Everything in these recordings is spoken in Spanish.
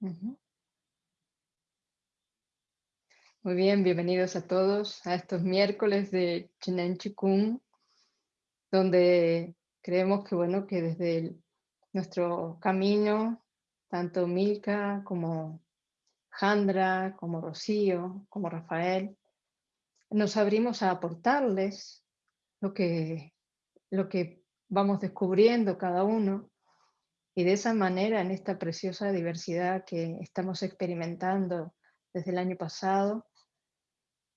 Muy bien, bienvenidos a todos a estos miércoles de Chinen Chikung, donde creemos que, bueno, que desde nuestro camino, tanto Milka como Jandra, como Rocío, como Rafael, nos abrimos a aportarles lo que, lo que vamos descubriendo cada uno y de esa manera, en esta preciosa diversidad que estamos experimentando desde el año pasado,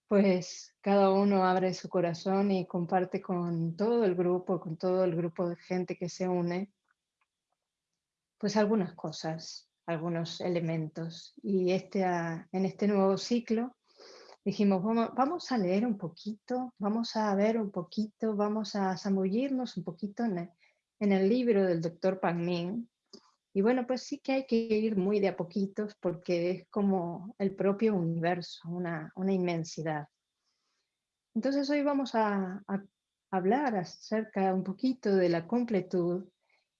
pues cada uno abre su corazón y comparte con todo el grupo, con todo el grupo de gente que se une, pues algunas cosas, algunos elementos. Y este, ah, en este nuevo ciclo dijimos, vamos, a leer un poquito, vamos a ver un poquito, vamos a zambullirnos un poquito en el libro del doctor Pan Min, y bueno, pues sí que hay que ir muy de a poquitos porque es como el propio universo, una, inmensidad. Entonces hoy vamos a, hablar acerca un poquito de la completud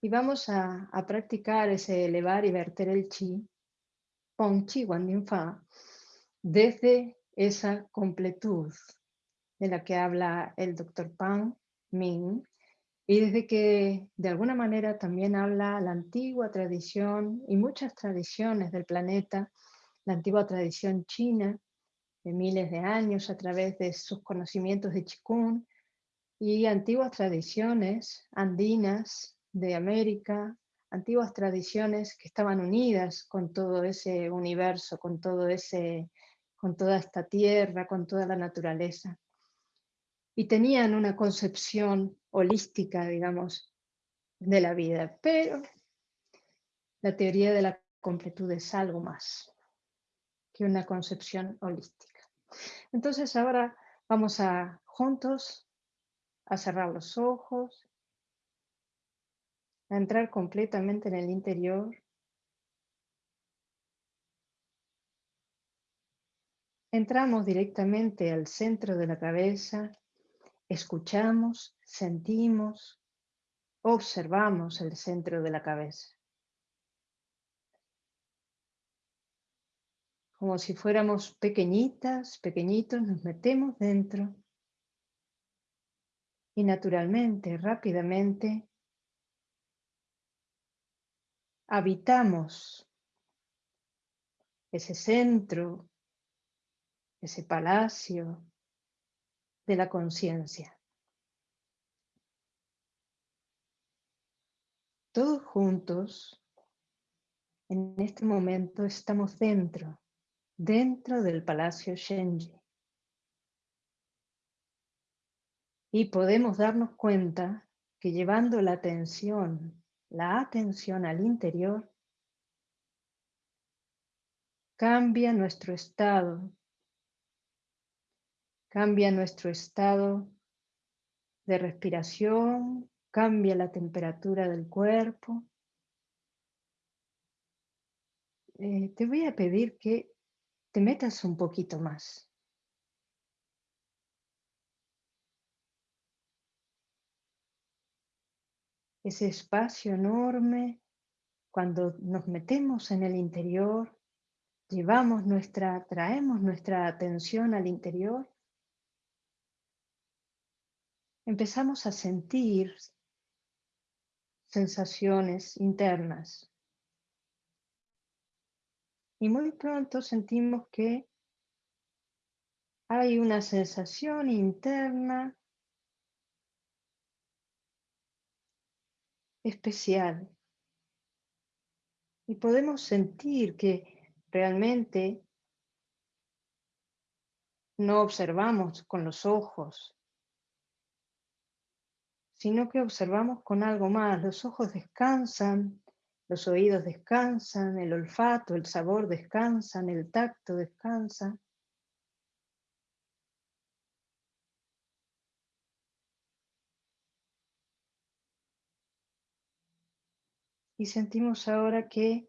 y vamos a, practicar ese elevar y verter el chi, Pong Chi Wan Fa, desde esa completud de la que habla el doctor Pang Ming y desde que de alguna manera también habla la antigua tradición y muchas tradiciones del planeta, la antigua tradición china de miles de años a través de sus conocimientos de Qigong y antiguas tradiciones andinas de América, antiguas tradiciones que estaban unidas con todo ese universo, con todo ese con toda esta tierra, con toda la naturaleza y tenían una concepción holística, digamos, de la vida. Pero la teoría de la completud es algo más que una concepción holística. Entonces ahora vamos a juntos a cerrar los ojos, a entrar completamente en el interior. Entramos directamente al centro de la cabeza, Escuchamos, sentimos, observamos el centro de la cabeza. Como si fuéramos pequeñitas, pequeñitos, nos metemos dentro y naturalmente, rápidamente, habitamos ese centro, ese palacio, de la conciencia. Todos juntos, en este momento, estamos dentro, dentro del Palacio Shenji. Y podemos darnos cuenta que llevando la atención, la atención al interior, cambia nuestro estado Cambia nuestro estado de respiración, cambia la temperatura del cuerpo. Eh, te voy a pedir que te metas un poquito más. Ese espacio enorme, cuando nos metemos en el interior, llevamos nuestra, traemos nuestra atención al interior, empezamos a sentir sensaciones internas. Y muy pronto sentimos que hay una sensación interna especial. Y podemos sentir que realmente no observamos con los ojos, sino que observamos con algo más. Los ojos descansan, los oídos descansan, el olfato, el sabor descansan, el tacto descansa. Y sentimos ahora que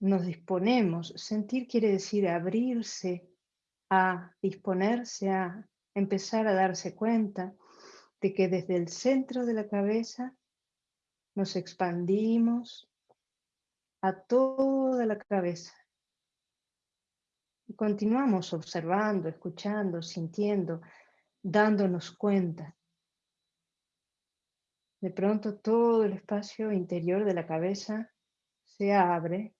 nos disponemos. Sentir quiere decir abrirse a disponerse a empezar a darse cuenta de que desde el centro de la cabeza nos expandimos a toda la cabeza. Y continuamos observando, escuchando, sintiendo, dándonos cuenta. De pronto todo el espacio interior de la cabeza se abre.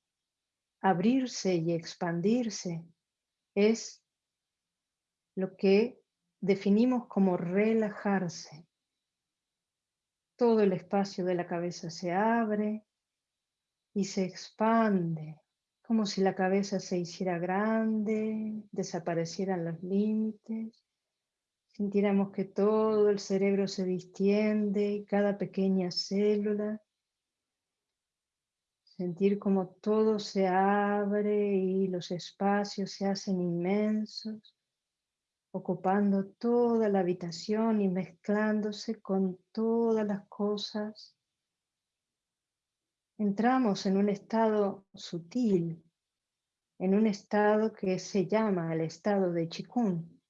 Abrirse y expandirse es lo que definimos como relajarse. Todo el espacio de la cabeza se abre y se expande, como si la cabeza se hiciera grande, desaparecieran los límites, sintiéramos que todo el cerebro se distiende, cada pequeña célula, sentir como todo se abre y los espacios se hacen inmensos ocupando toda la habitación y mezclándose con todas las cosas. Entramos en un estado sutil, en un estado que se llama el estado de chikun.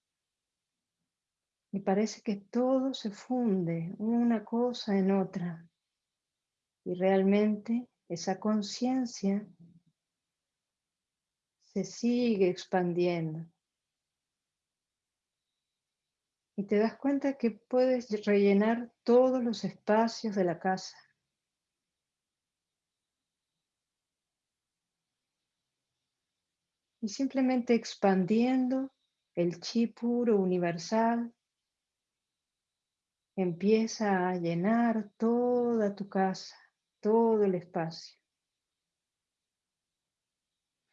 Y parece que todo se funde una cosa en otra. Y realmente esa conciencia se sigue expandiendo y te das cuenta que puedes rellenar todos los espacios de la casa. Y simplemente expandiendo el chi puro universal, empieza a llenar toda tu casa, todo el espacio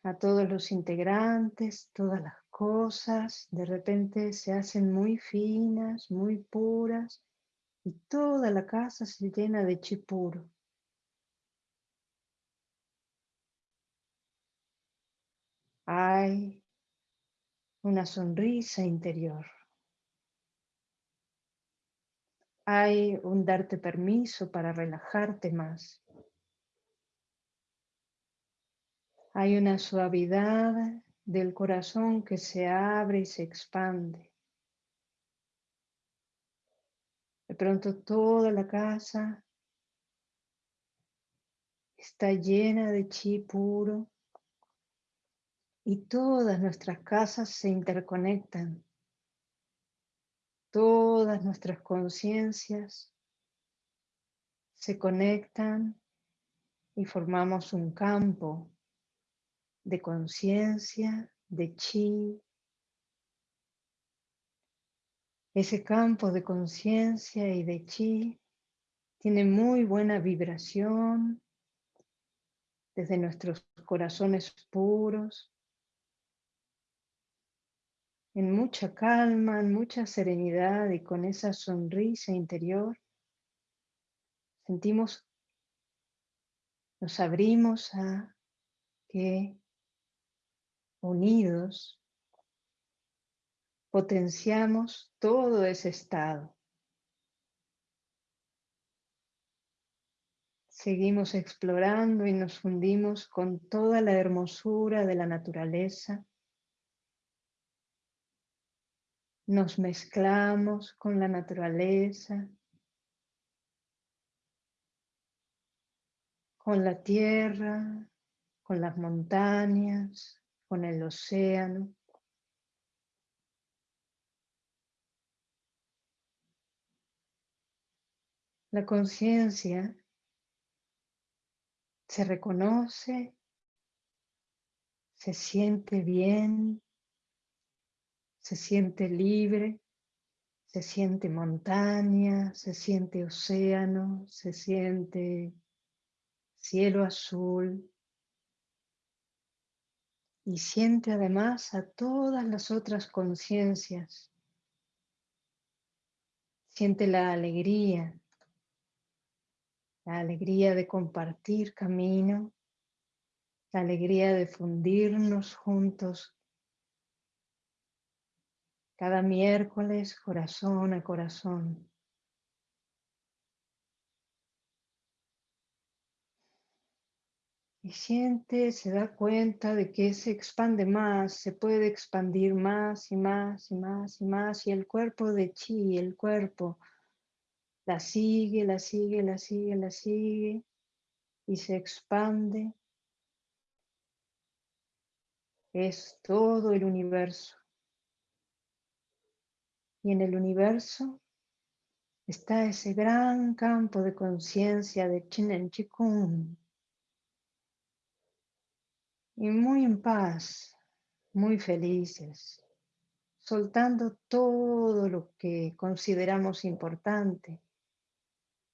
a todos los integrantes, todas las cosas, de repente se hacen muy finas, muy puras y toda la casa se llena de chi puro. Hay una sonrisa interior. Hay un darte permiso para relajarte más. Hay una suavidad del corazón que se abre y se expande. De pronto toda la casa está llena de chi puro y todas nuestras casas se interconectan. Todas nuestras conciencias se conectan y formamos un campo de conciencia, de chi. Ese campo de conciencia y de chi tiene muy buena vibración desde nuestros corazones puros, en mucha calma, en mucha serenidad y con esa sonrisa interior, sentimos, nos abrimos a que unidos, potenciamos todo ese estado. Seguimos explorando y nos fundimos con toda la hermosura de la naturaleza. Nos mezclamos con la naturaleza, con la tierra, con las montañas, con el océano. La conciencia se reconoce, se siente bien, se siente libre, se siente montaña, se siente océano, se siente cielo azul, y siente además a todas las otras conciencias. Siente la alegría, la alegría de compartir camino, la alegría de fundirnos juntos cada miércoles corazón a corazón. Y siente, se da cuenta de que se expande más, se puede expandir más y más y más y más. Y el cuerpo de chi, el cuerpo, la sigue, la sigue, la sigue, la sigue. Y se expande es todo el universo. Y en el universo está ese gran campo de conciencia de Chinen Chikung. Y muy en paz, muy felices, soltando todo lo que consideramos importante,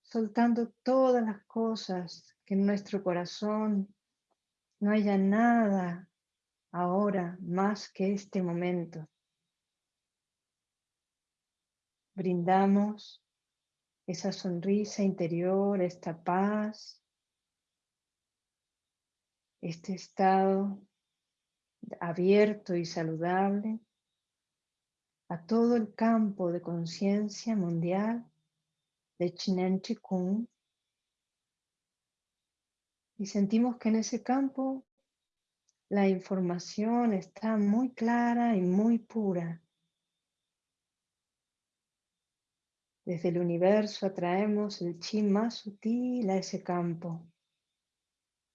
soltando todas las cosas que en nuestro corazón no haya nada ahora más que este momento. Brindamos esa sonrisa interior, esta paz, este estado abierto y saludable a todo el campo de conciencia mundial de Chinen Chikung y sentimos que en ese campo la información está muy clara y muy pura. Desde el universo atraemos el chi más sutil a ese campo.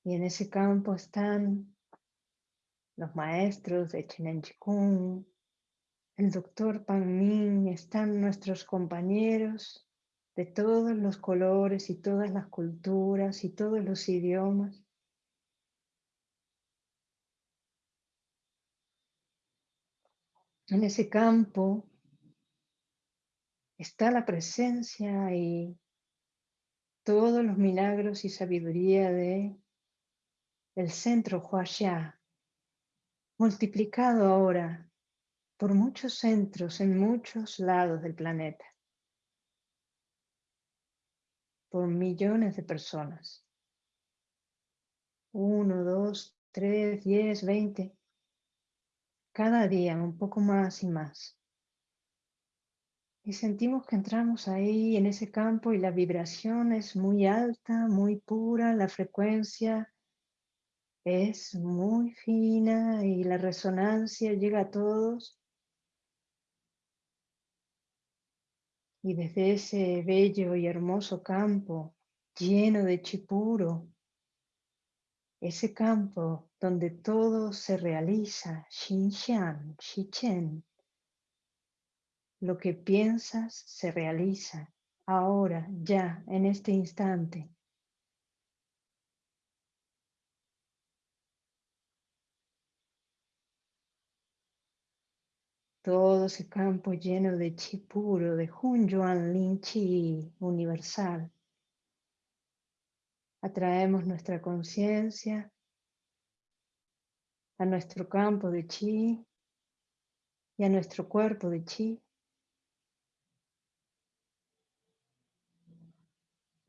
Y en ese campo están los maestros de Chinen Chikung, el doctor Pan Min, están nuestros compañeros de todos los colores y todas las culturas y todos los idiomas. En ese campo está la presencia y todos los milagros y sabiduría de el centro Huaxia, multiplicado ahora por muchos centros en muchos lados del planeta, por millones de personas. Uno, dos, tres, diez, veinte. Cada día un poco más y más. Y sentimos que entramos ahí en ese campo y la vibración es muy alta, muy pura, la frecuencia es muy fina y la resonancia llega a todos. Y desde ese bello y hermoso campo lleno de chipuro, ese campo donde todo se realiza, Xinxian, Xichen, lo que piensas se realiza ahora, ya, en este instante. Todo ese campo lleno de chi puro, de Hun Yuan Lin Chi universal. Atraemos nuestra conciencia a nuestro campo de chi y a nuestro cuerpo de chi.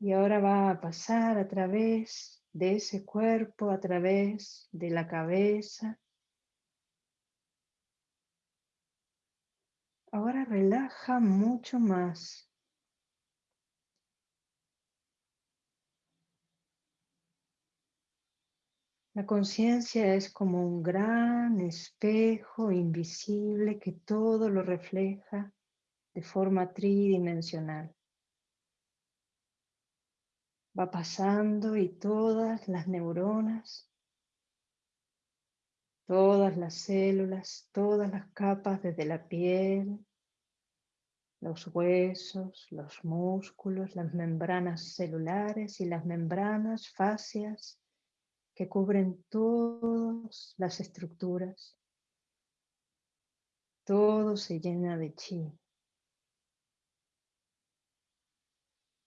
Y ahora va a pasar a través de ese cuerpo, a través de la cabeza, Ahora relaja mucho más. La conciencia es como un gran espejo invisible que todo lo refleja de forma tridimensional. Va pasando y todas las neuronas todas las células, todas las capas desde la piel, los huesos, los músculos, las membranas celulares y las membranas fascias que cubren todas las estructuras. Todo se llena de chi.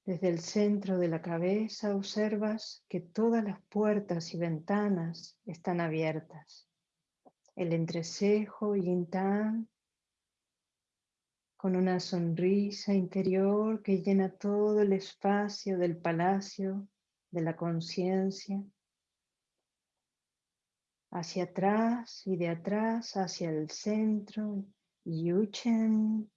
Desde el centro de la cabeza observas que todas las puertas y ventanas están abiertas el entrecejo Yin-Tan con una sonrisa interior que llena todo el espacio del palacio de la conciencia, hacia atrás y de atrás hacia el centro, Yuchen,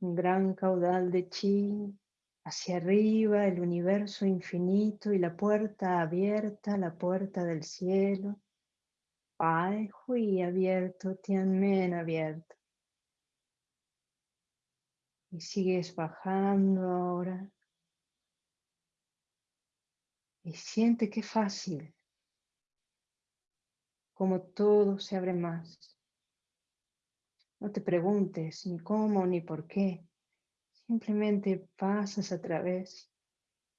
un gran caudal de chi, hacia arriba el universo infinito y la puerta abierta, la puerta del cielo, Pai Hui abierto, Tianmen abierto. Y sigues bajando ahora. Y siente qué fácil. como todo se abre más. No te preguntes ni cómo ni por qué. Simplemente pasas a través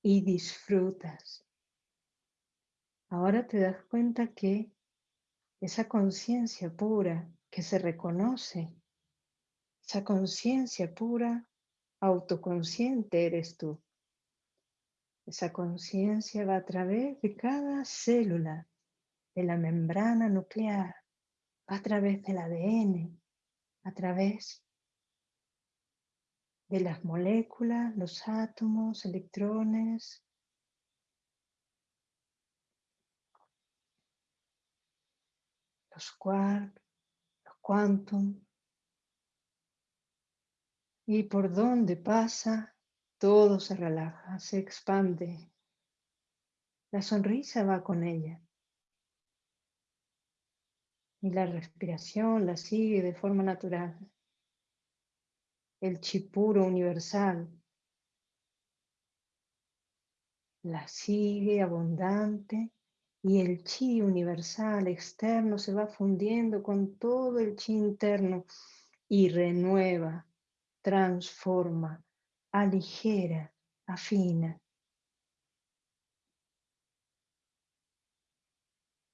y disfrutas. Ahora te das cuenta que esa conciencia pura que se reconoce, esa conciencia pura, autoconsciente eres tú. Esa conciencia va a través de cada célula de la membrana nuclear, va a través del ADN, a través de las moléculas, los átomos, electrones, los quarks, los quantum, y por donde pasa, todo se relaja, se expande. La sonrisa va con ella. Y la respiración la sigue de forma natural. El chipuro universal la sigue abundante y el chi universal externo se va fundiendo con todo el chi interno y renueva, transforma, aligera, afina.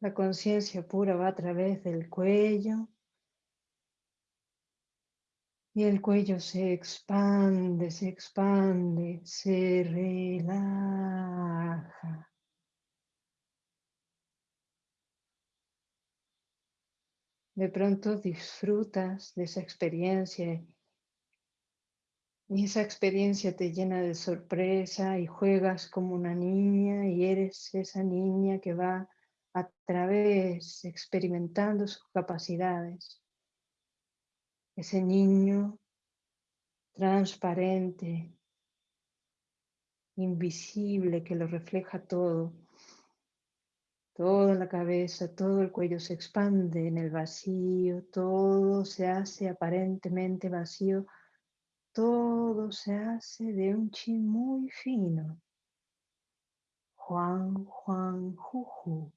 La conciencia pura va a través del cuello y el cuello se expande, se expande, se relaja. De pronto disfrutas de esa experiencia y esa experiencia te llena de sorpresa y juegas como una niña y eres esa niña que va a través experimentando sus capacidades. Ese niño transparente, invisible, que lo refleja todo Toda la cabeza, todo el cuello se expande en el vacío, todo se hace aparentemente vacío, todo se hace de un chi muy fino. Juan, Juan, Juju,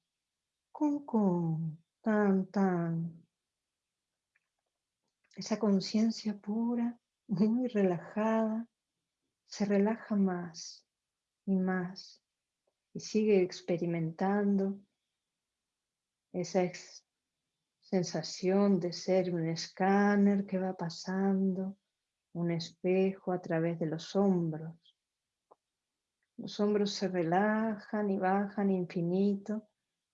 Kun, Kun, Tan, Tan. Esa conciencia pura, muy relajada, se relaja más y más y sigue experimentando esa sensación de ser un escáner que va pasando, un espejo a través de los hombros. Los hombros se relajan y bajan infinito,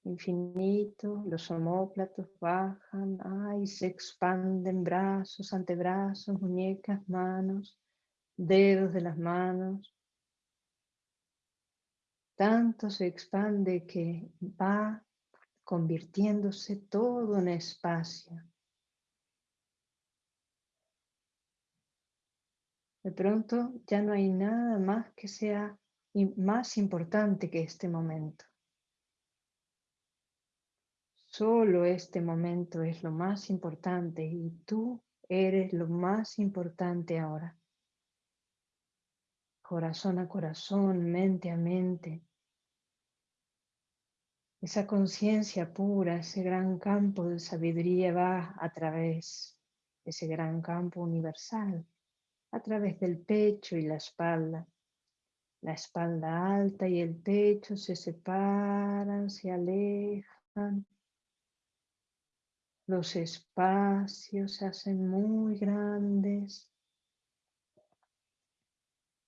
infinito, los homóplatos bajan, ay, se expanden brazos, antebrazos, muñecas, manos, dedos de las manos. Tanto se expande que va convirtiéndose todo en espacio. De pronto ya no hay nada más que sea más importante que este momento. Solo este momento es lo más importante y tú eres lo más importante ahora. Corazón a corazón, mente a mente, esa conciencia pura, ese gran campo de sabiduría va a través ese gran campo universal, a través del pecho y la espalda. La espalda alta y el pecho se separan, se alejan. Los espacios se hacen muy grandes.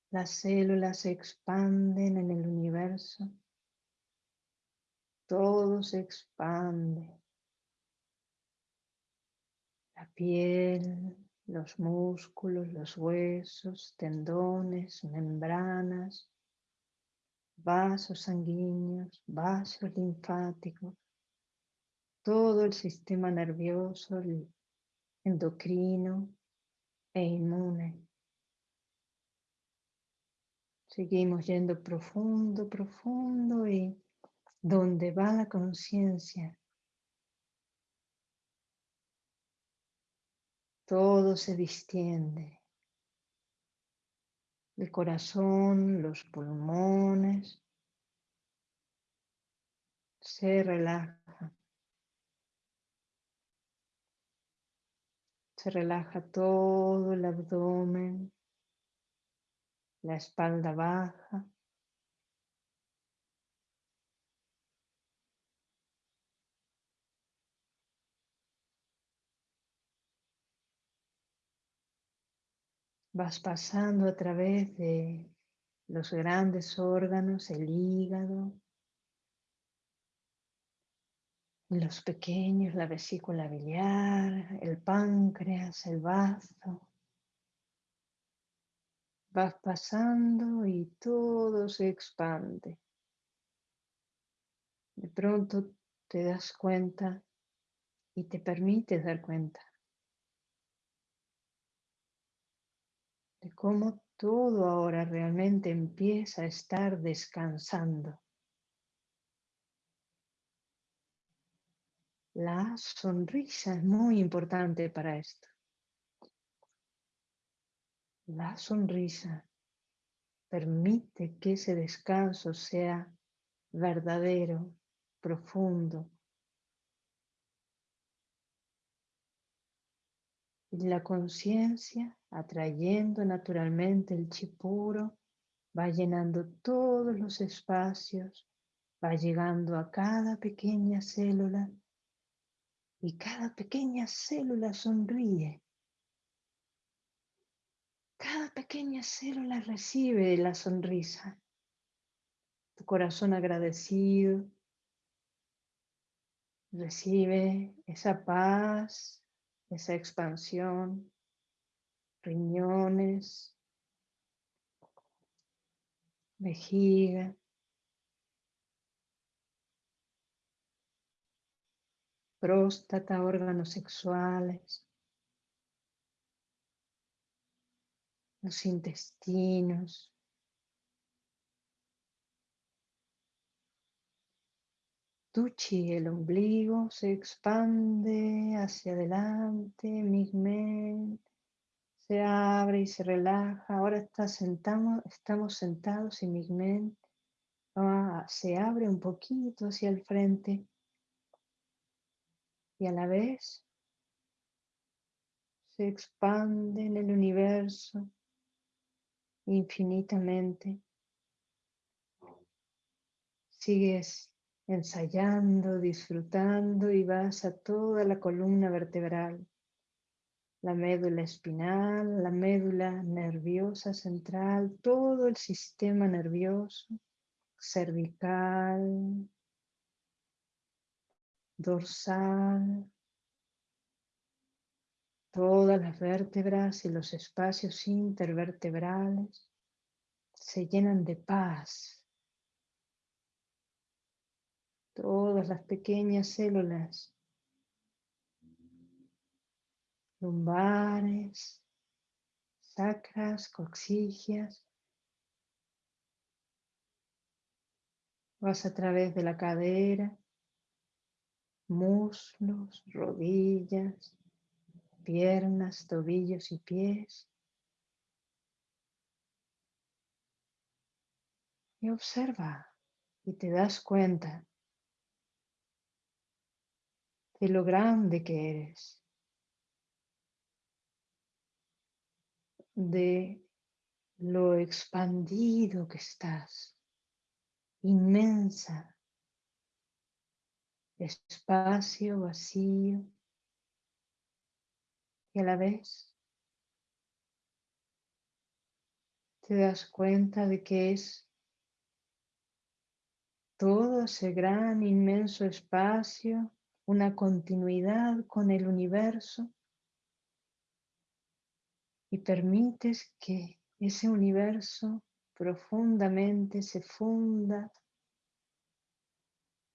Las células se expanden en el universo todo se expande. La piel, los músculos, los huesos, tendones, membranas, vasos sanguíneos, vasos linfáticos, todo el sistema nervioso, endocrino e inmune. Seguimos yendo profundo, profundo y donde va la conciencia, todo se distiende. El corazón, los pulmones, se relaja. Se relaja todo el abdomen, la espalda baja. Vas pasando a través de los grandes órganos, el hígado, los pequeños, la vesícula biliar, el páncreas, el bazo. Vas pasando y todo se expande. De pronto te das cuenta y te permites dar cuenta de cómo todo ahora realmente empieza a estar descansando. La sonrisa es muy importante para esto. La sonrisa permite que ese descanso sea verdadero, profundo, Y la conciencia, atrayendo naturalmente el chipuro, va llenando todos los espacios, va llegando a cada pequeña célula y cada pequeña célula sonríe. Cada pequeña célula recibe la sonrisa. Tu corazón agradecido recibe esa paz, esa expansión, riñones, vejiga, próstata, órganos sexuales, los intestinos, Tuchi, el ombligo se expande hacia adelante, Migmen se abre y se relaja. Ahora está sentamos, estamos sentados y Migmen ah, se abre un poquito hacia el frente y a la vez se expande en el universo infinitamente. Sigues ensayando, disfrutando y vas a toda la columna vertebral, la médula espinal, la médula nerviosa central, todo el sistema nervioso, cervical, dorsal, todas las vértebras y los espacios intervertebrales se llenan de paz, todas las pequeñas células lumbares, sacras, coxigias. Vas a través de la cadera, muslos, rodillas, piernas, tobillos y pies. Y observa y te das cuenta de lo grande que eres, de lo expandido que estás, inmensa, espacio vacío. Y a la vez te das cuenta de que es todo ese gran, inmenso espacio una continuidad con el universo y permites que ese universo profundamente se funda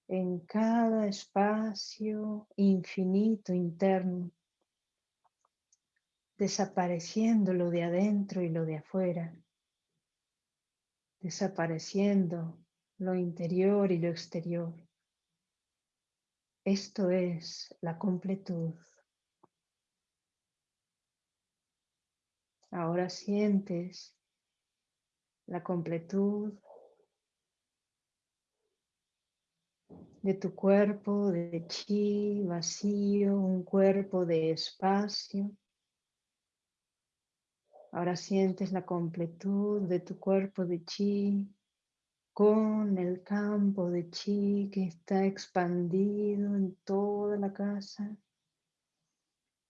en cada espacio infinito interno, desapareciendo lo de adentro y lo de afuera, desapareciendo lo interior y lo exterior. Esto es la completud. Ahora sientes la completud de tu cuerpo de chi vacío, un cuerpo de espacio, Ahora sientes la completud de tu cuerpo de chi con el campo de chi que está expandido en toda la casa.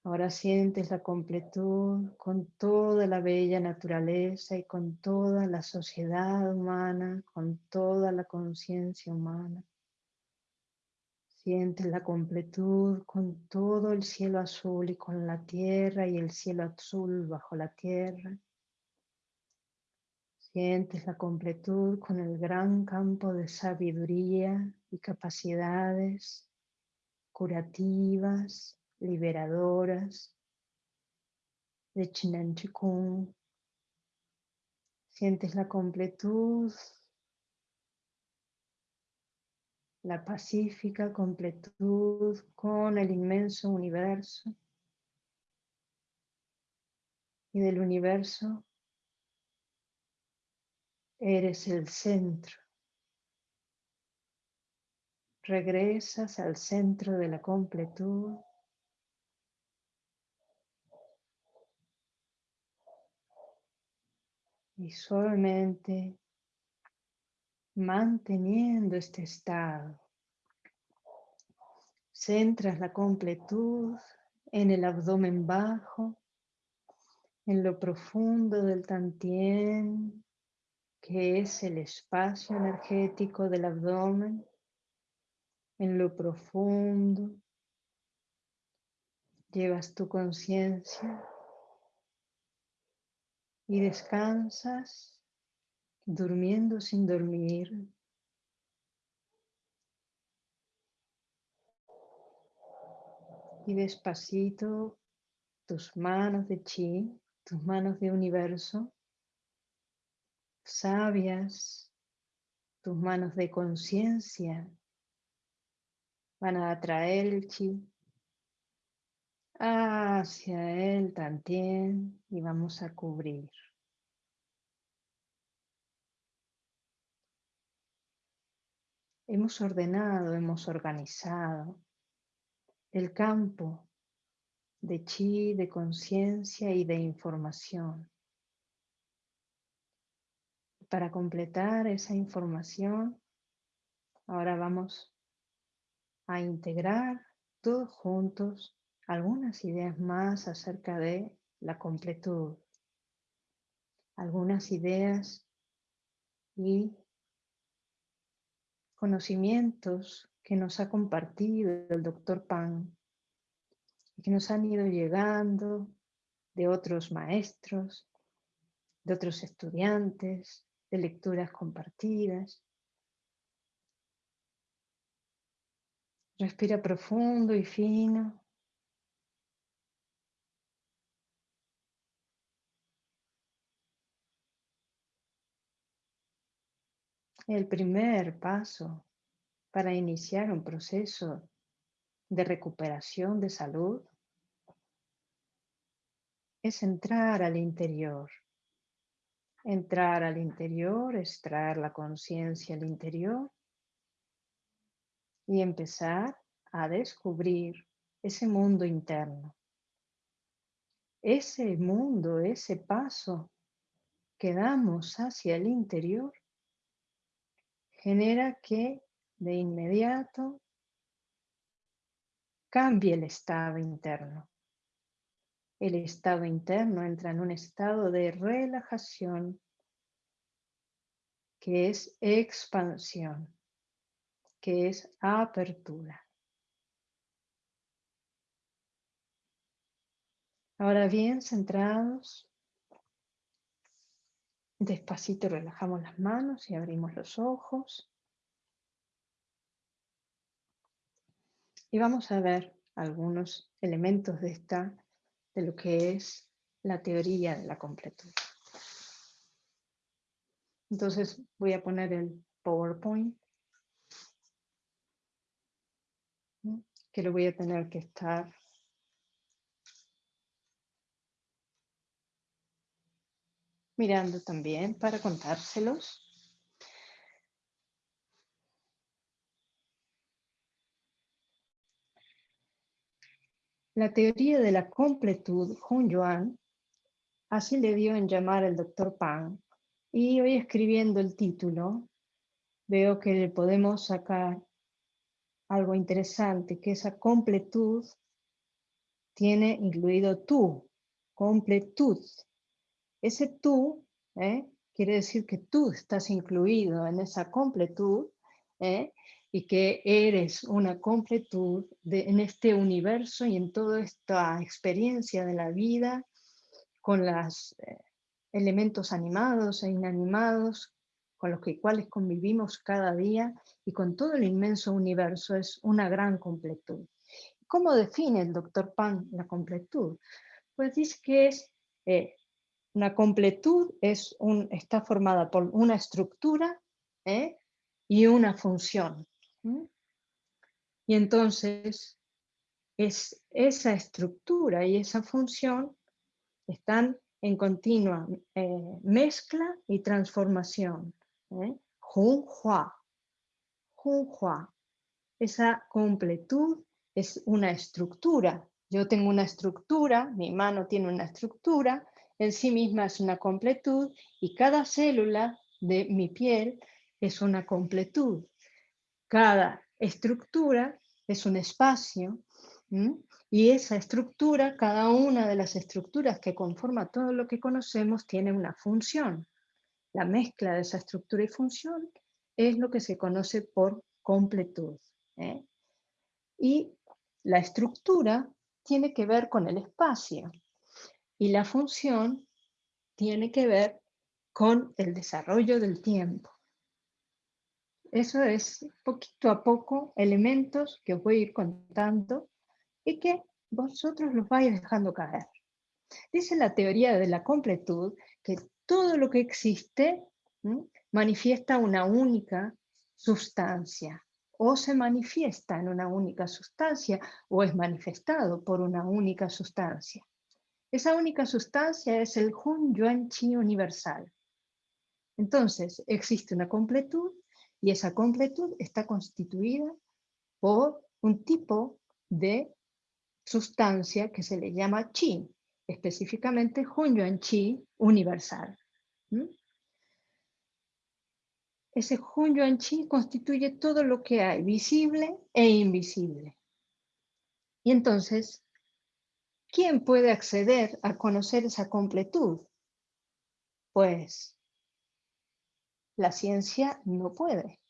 Ahora sientes la completud con toda la bella naturaleza y con toda la sociedad humana, con toda la conciencia humana. Sientes la completud con todo el cielo azul y con la tierra y el cielo azul bajo la tierra. Sientes la completud con el gran campo de sabiduría y capacidades curativas, liberadoras de Chinen Chikung. Sientes la completud la pacífica completud con el inmenso universo. Y del universo eres el centro. Regresas al centro de la completud. Y suavemente manteniendo este estado. Centras la completud en el abdomen bajo, en lo profundo del tantien, que es el espacio energético del abdomen, en lo profundo. Llevas tu conciencia y descansas durmiendo sin dormir. Y despacito tus manos de chi, tus manos de universo, sabias, tus manos de conciencia, van a atraer el chi hacia él también y vamos a cubrir. hemos ordenado, hemos organizado el campo de chi, de conciencia y de información. Para completar esa información, ahora vamos a integrar todos juntos algunas ideas más acerca de la completud, algunas ideas y conocimientos que nos ha compartido el doctor Pan que nos han ido llegando de otros maestros, de otros estudiantes, de lecturas compartidas. Respira profundo y fino. El primer paso para iniciar un proceso de recuperación de salud es entrar al interior. Entrar al interior es traer la conciencia al interior y empezar a descubrir ese mundo interno. Ese mundo, ese paso que damos hacia el interior genera que de inmediato cambie el estado interno. El estado interno entra en un estado de relajación que es expansión, que es apertura. Ahora bien, centrados, Despacito relajamos las manos y abrimos los ojos. Y vamos a ver algunos elementos de esta, de lo que es la teoría de la completud. Entonces voy a poner el PowerPoint, que lo voy a tener que estar mirando también para contárselos. La teoría de la completud, Hun Yuan, así le dio en llamar el doctor Pan. Y hoy escribiendo el título, veo que le podemos sacar algo interesante, que esa completud tiene incluido tú, completud. Ese tú ¿eh? quiere decir que tú estás incluido en esa completud ¿eh? Y que eres una completud de, en este universo y en toda esta experiencia de la vida con los eh, elementos animados e inanimados con los que, cuales convivimos cada día y con todo el inmenso universo es una gran completud. ¿Cómo define el doctor Pan la completud? Pues dice que es eh, una completud es un, está formada por una estructura ¿eh? y una función. Y entonces es, esa estructura y esa función están en continua eh, mezcla y transformación. ¿eh? Hua. Esa completud es una estructura. Yo tengo una estructura, mi mano tiene una estructura, en sí misma es una completud y cada célula de mi piel es una completud. Cada estructura es un espacio y esa estructura, cada una de las estructuras que conforma todo lo que conocemos tiene una función. La mezcla de esa estructura y función es lo que se conoce por completud. ¿eh? Y la estructura tiene que ver con el espacio. Y la función tiene que ver con el desarrollo del tiempo. Eso es poquito a poco elementos que os voy a ir contando y que vosotros los vais dejando caer. Dice la teoría de la completud que todo lo que existe manifiesta una única sustancia o se manifiesta en una única sustancia o es manifestado por una única sustancia. Esa única sustancia es el Hun Yuan Chi universal. Entonces, existe una completud y esa completud está constituida por un tipo de sustancia que se le llama Chi, específicamente Hun Yuan Chi universal. Ese Hun Yuan Chi constituye todo lo que hay, visible e invisible. Y entonces, ¿Quién puede acceder a conocer esa completud? Pues la ciencia no puede.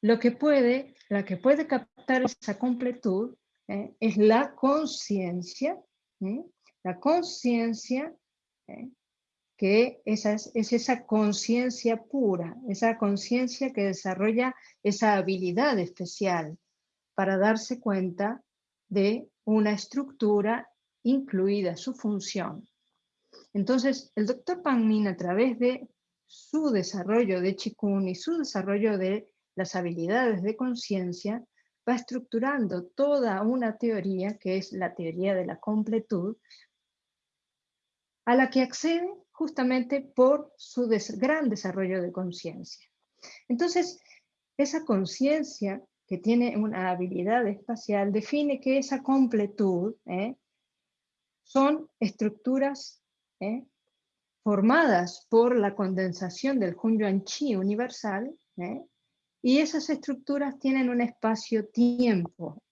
Lo que puede, la que puede captar esa completud ¿eh? es la conciencia, la conciencia ¿eh? que esa es, es esa conciencia pura, esa conciencia que desarrolla esa habilidad especial para darse cuenta de una estructura incluida su función. Entonces, el doctor Pangmin, a través de su desarrollo de Qigong y su desarrollo de las habilidades de conciencia, va estructurando toda una teoría que es la teoría de la completud, a la que accede justamente por su gran desarrollo de conciencia. Entonces, esa conciencia que tiene una habilidad espacial, define que esa completud ¿eh? son estructuras ¿eh? Formadas por la condensación del Hunyuan Chi universal, ¿eh? y esas estructuras tienen un espacio-tiempo.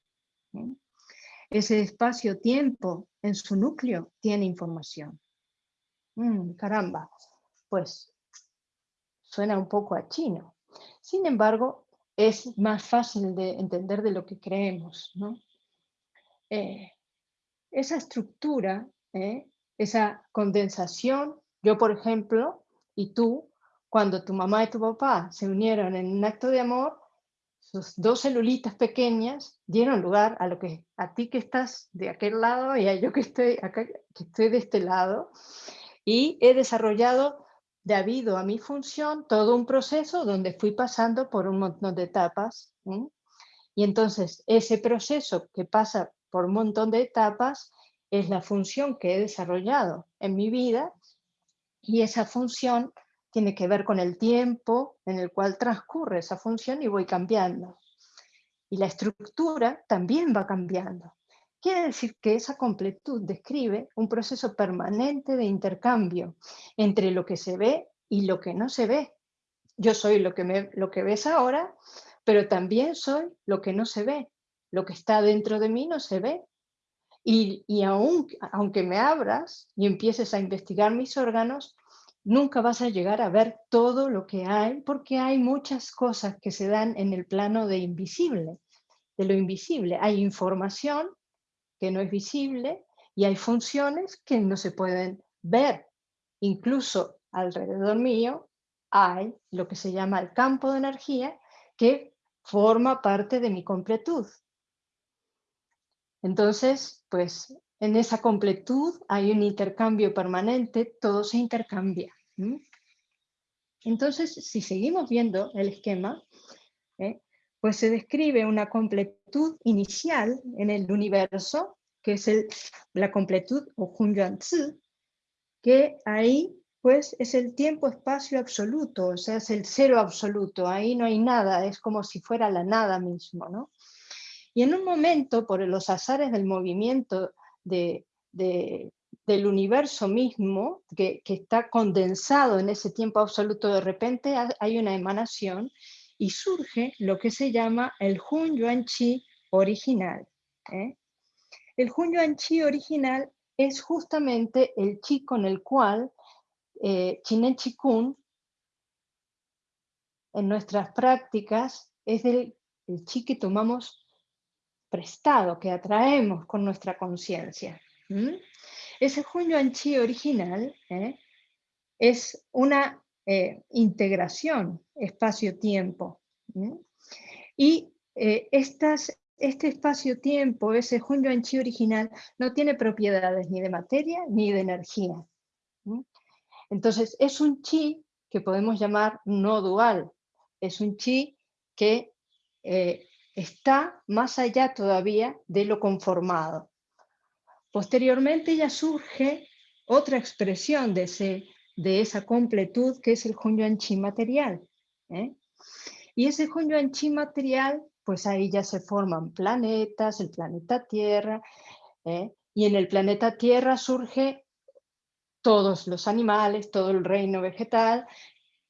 Ese espacio-tiempo en su núcleo tiene información. Mm, caramba, pues suena un poco a chino. Sin embargo, es más fácil de entender de lo que creemos. ¿no? Eh, esa estructura, ¿eh? esa condensación, yo por ejemplo, y tú, cuando tu mamá y tu papá se unieron en un acto de amor, sus dos celulitas pequeñas dieron lugar a lo que a ti que estás de aquel lado y a yo que estoy que estoy de este lado, y he desarrollado debido a mi función, todo un proceso donde fui pasando por un montón de etapas. Y entonces ese proceso que pasa por un montón de etapas es la función que he desarrollado en mi vida y esa función tiene que ver con el tiempo en el cual transcurre esa función y voy cambiando. Y la estructura también va cambiando. quiere decir que esa completud describe un proceso permanente de intercambio entre lo que se ve y lo que no se ve. Yo soy lo que, me, lo que ves ahora, pero también soy lo que no se ve. Lo que está dentro de mí no se ve. Y, y aun, aunque me abras y empieces a investigar mis órganos, nunca vas a llegar a ver todo lo que hay, porque hay muchas cosas que se dan en el plano de invisible, de lo invisible. Hay información que no es visible y hay funciones que no se pueden ver. Incluso alrededor mío hay lo que se llama el campo de energía que forma parte de mi completud. Entonces, pues en esa completud hay un intercambio permanente, todo se intercambia. Entonces, si seguimos viendo el esquema, ¿eh? pues se describe una completud inicial en el universo, que es la completud o Hunyuan que ahí pues es el tiempo-espacio absoluto, o sea, es el cero absoluto, ahí no hay nada, es como si fuera la nada mismo, ¿no? Y en un momento, por los azares del movimiento de, del universo mismo, que, está condensado en ese tiempo absoluto, de repente hay una emanación y surge lo que se llama el Hun Yuan Chi original. ¿eh? El Hun Yuan Chi original es justamente el chi con el cual eh, Chinen Chikun en nuestras prácticas es el chi que tomamos prestado, que atraemos con nuestra conciencia. Ese Hun Yuan Chi original ¿eh? es una eh, integración espacio-tiempo. Y eh, este espacio-tiempo, ese Hun Yuan Chi original, no tiene propiedades ni de materia ni de energía. Entonces, es un chi que podemos llamar no dual. Es un chi que eh, está más allá todavía de lo conformado. Posteriormente ya surge otra expresión de ese de esa completud que es el Hunyuan Chi material. ¿eh? Y ese Hunyuan Chi material, pues ahí ya se forman planetas, el planeta Tierra, ¿eh? y en el planeta Tierra surge todos los animales, todo el reino vegetal,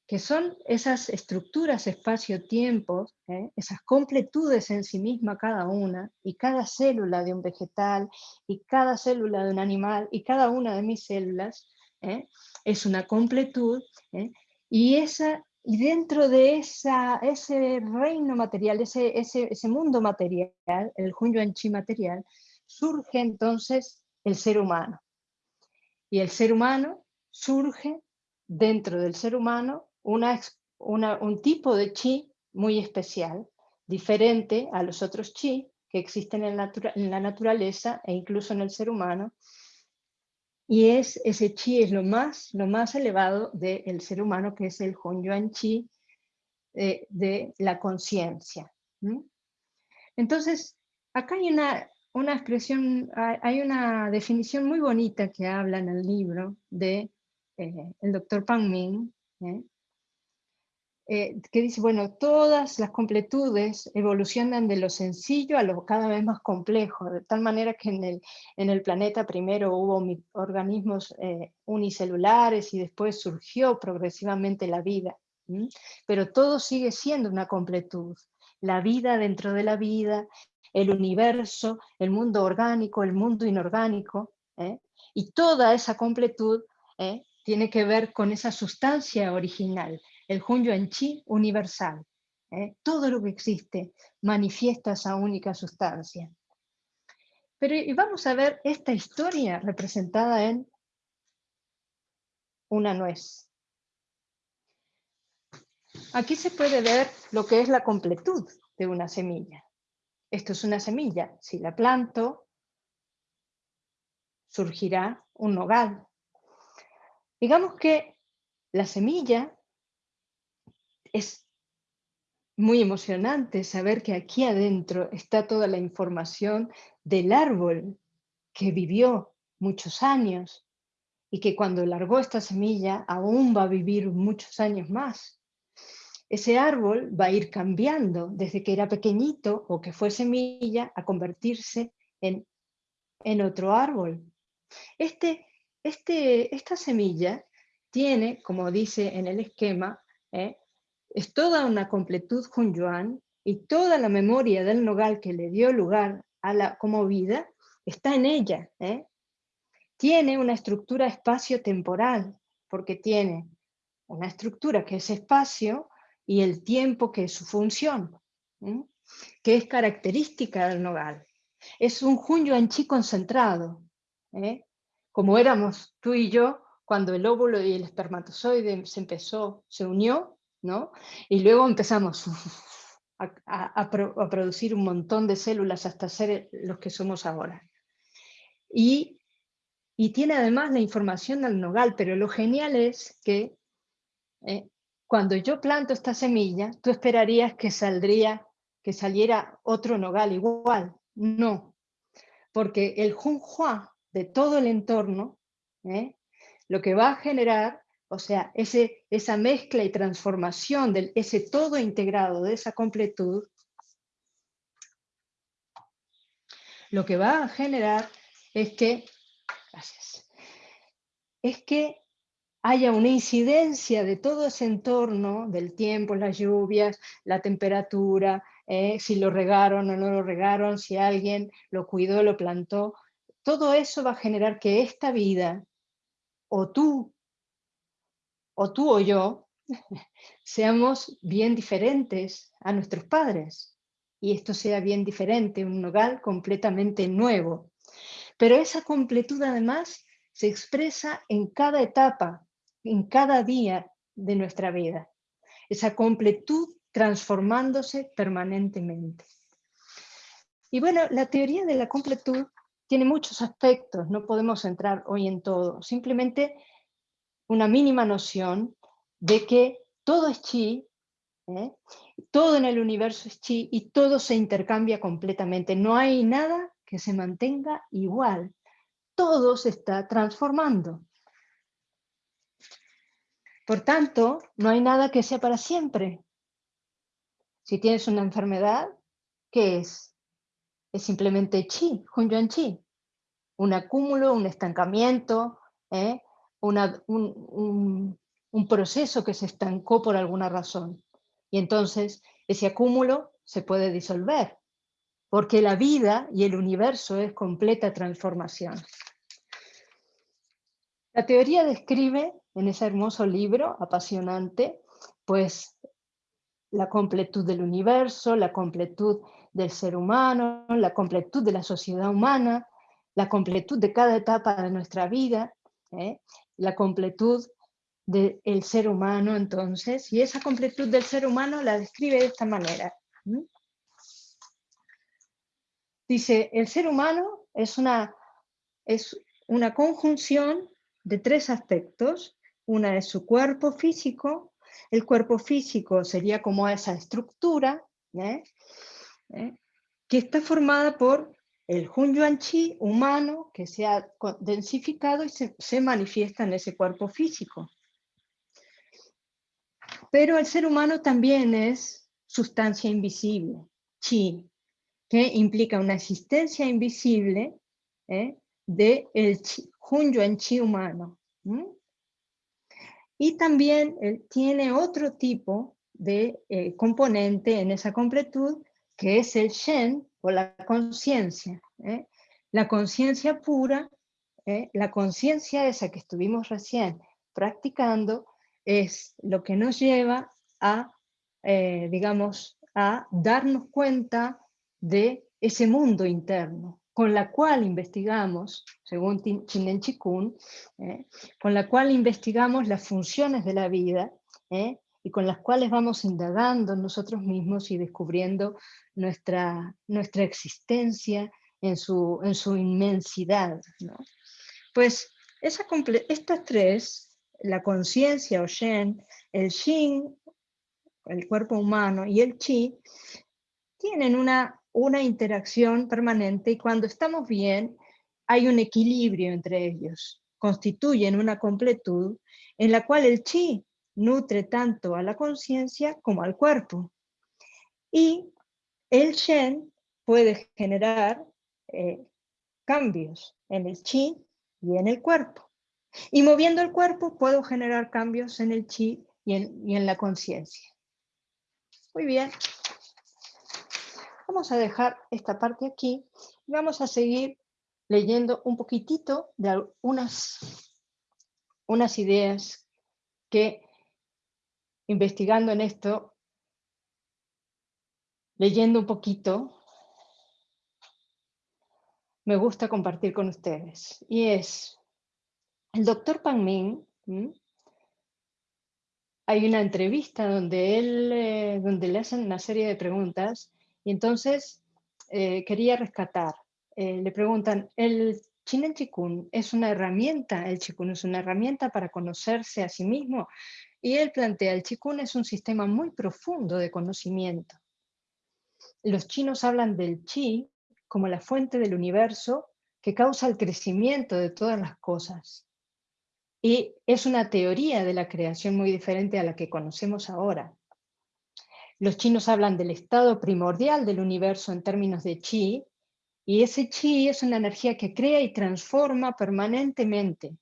que son esas estructuras espacio-tiempo, ¿eh? esas completudes en sí misma cada una, y cada célula de un vegetal, y cada célula de un animal, y cada una de mis células, ¿eh? es una completud, ¿eh? y, esa, y dentro de esa, ese reino material, ese, ese, ese mundo material, el Hunyuan Chi material, surge entonces el ser humano. Y el ser humano surge dentro del ser humano una, un tipo de chi muy especial, diferente a los otros chi que existen en la naturaleza e incluso en el ser humano, y es, ese chi es lo más, lo más elevado del ser humano, que es el Hunyuan Chi eh, de la conciencia. Entonces, acá hay una, una expresión, hay una definición muy bonita que habla en el libro de eh, el doctor Pang Ming, ¿eh? Eh, que dice, bueno, todas las completudes evolucionan de lo sencillo a lo cada vez más complejo, de tal manera que en el, en el planeta primero hubo organismos eh, unicelulares y después surgió progresivamente la vida. Pero todo sigue siendo una completud. La vida dentro de la vida, el universo, el mundo orgánico, el mundo inorgánico, ¿eh? y toda esa completud tiene que ver con esa sustancia original, el Hunyuan Chi universal. ¿eh? Todo lo que existe manifiesta esa única sustancia. Pero vamos a ver esta historia representada en una nuez. Aquí se puede ver lo que es la completud de una semilla. Esto es una semilla. Si la planto, surgirá un nogal. Digamos que la semilla es muy emocionante saber que aquí adentro está toda la información del árbol que vivió muchos años y que cuando largó esta semilla aún va a vivir muchos años más. Ese árbol va a ir cambiando desde que era pequeñito o que fue semilla a convertirse en en otro árbol. Este, este, esta semilla tiene, como dice en el esquema, ¿eh? Es toda una completud Yuan y toda la memoria del nogal que le dio lugar a la como vida está en ella. ¿eh? Tiene una estructura espacio-temporal, porque tiene una estructura que es espacio y el tiempo que es su función, que es característica del nogal. Es un Yuan Chi concentrado, ¿eh? como éramos tú y yo cuando el óvulo y el espermatozoide se empezó, se unió, Y luego empezamos a, producir un montón de células hasta ser los que somos ahora. Y, tiene además la información del nogal, pero lo genial es que eh, cuando yo planto esta semilla, tú esperarías que saldría, que saliera otro nogal igual. No, porque el Junhua de todo el entorno ¿eh? lo que va a generar, o sea, ese, esa mezcla y transformación de ese todo integrado, de esa completud, lo que va a generar es que, es que haya una incidencia de todo ese entorno, del tiempo, las lluvias, la temperatura, eh, si lo regaron o no lo regaron, si alguien lo cuidó, lo plantó, todo eso va a generar que esta vida o tú, o tú o yo, seamos bien diferentes a nuestros padres. Y esto sea bien diferente, un hogar completamente nuevo. Pero esa completud además se expresa en cada etapa, en cada día de nuestra vida. Esa completud transformándose permanentemente. Y bueno, la teoría de la completud tiene muchos aspectos, no podemos entrar hoy en todo, simplemente una mínima noción de que todo es chi, ¿eh? todo en el universo es chi y todo se intercambia completamente, no hay nada que se mantenga igual, todo se está transformando. Por tanto, no hay nada que sea para siempre. Si tienes una enfermedad, ¿qué es? es simplemente chi, chi. Un acúmulo, un estancamiento, ¿eh? Un, proceso que se estancó por alguna razón. Y entonces ese acúmulo se puede disolver, porque la vida y el universo es completa transformación. La teoría describe en ese hermoso libro apasionante, pues la completud del universo, la completud del ser humano, la completud de la sociedad humana, la completud de cada etapa de nuestra vida, ¿eh? La completud del ser humano entonces, y esa completud del ser humano la describe de esta manera. Dice, el ser humano es una, es una conjunción de tres aspectos. Una es su cuerpo físico, el cuerpo físico sería como esa estructura, ¿eh? ¿eh? que está formada por el Hunyuan Chi humano que se ha densificado y se, manifiesta en ese cuerpo físico. Pero el ser humano también es sustancia invisible, Chi, que implica una existencia invisible ¿eh? del Hunyuan Chi humano. Y también él tiene otro tipo de eh, componente en esa completud que es el Shen o la conciencia. ¿eh? La conciencia pura, ¿eh? la conciencia esa que estuvimos recién practicando, es lo que nos lleva a, eh, digamos, a darnos cuenta de ese mundo interno, con la cual investigamos, según Chinen Chikun, con la cual investigamos las funciones de la vida, y con las cuales vamos indagando nosotros mismos y descubriendo nuestra, nuestra existencia en su, en su inmensidad. Pues esa estas tres, la conciencia o Shen, el Shin, el cuerpo humano, y el Chi, tienen una, una interacción permanente y cuando estamos bien hay un equilibrio entre ellos, constituyen una completud en la cual el Chi nutre tanto a la conciencia como al cuerpo. Y el Shen puede generar, eh, cambios en el chi y en el cuerpo. Y moviendo el cuerpo puedo generar cambios en el chi y en, y en la conciencia. Muy bien. Vamos a dejar esta parte aquí y vamos a seguir leyendo un poquitito de unas, unas ideas que investigando en esto, leyendo un poquito, me gusta compartir con ustedes. Y es, el doctor Pan Ming, hay una entrevista donde, él, eh, donde le hacen una serie de preguntas y entonces eh, quería rescatar. Eh, le preguntan, ¿el Chinen Chikun es una herramienta? ¿El Chikun es una herramienta para conocerse a sí mismo? Y él plantea, el Chikun es un sistema muy profundo de conocimiento. Los chinos hablan del Chi como la fuente del universo que causa el crecimiento de todas las cosas. Y es una teoría de la creación muy diferente a la que conocemos ahora. Los chinos hablan del estado primordial del universo en términos de chi, y ese chi es una energía que crea y transforma permanentemente.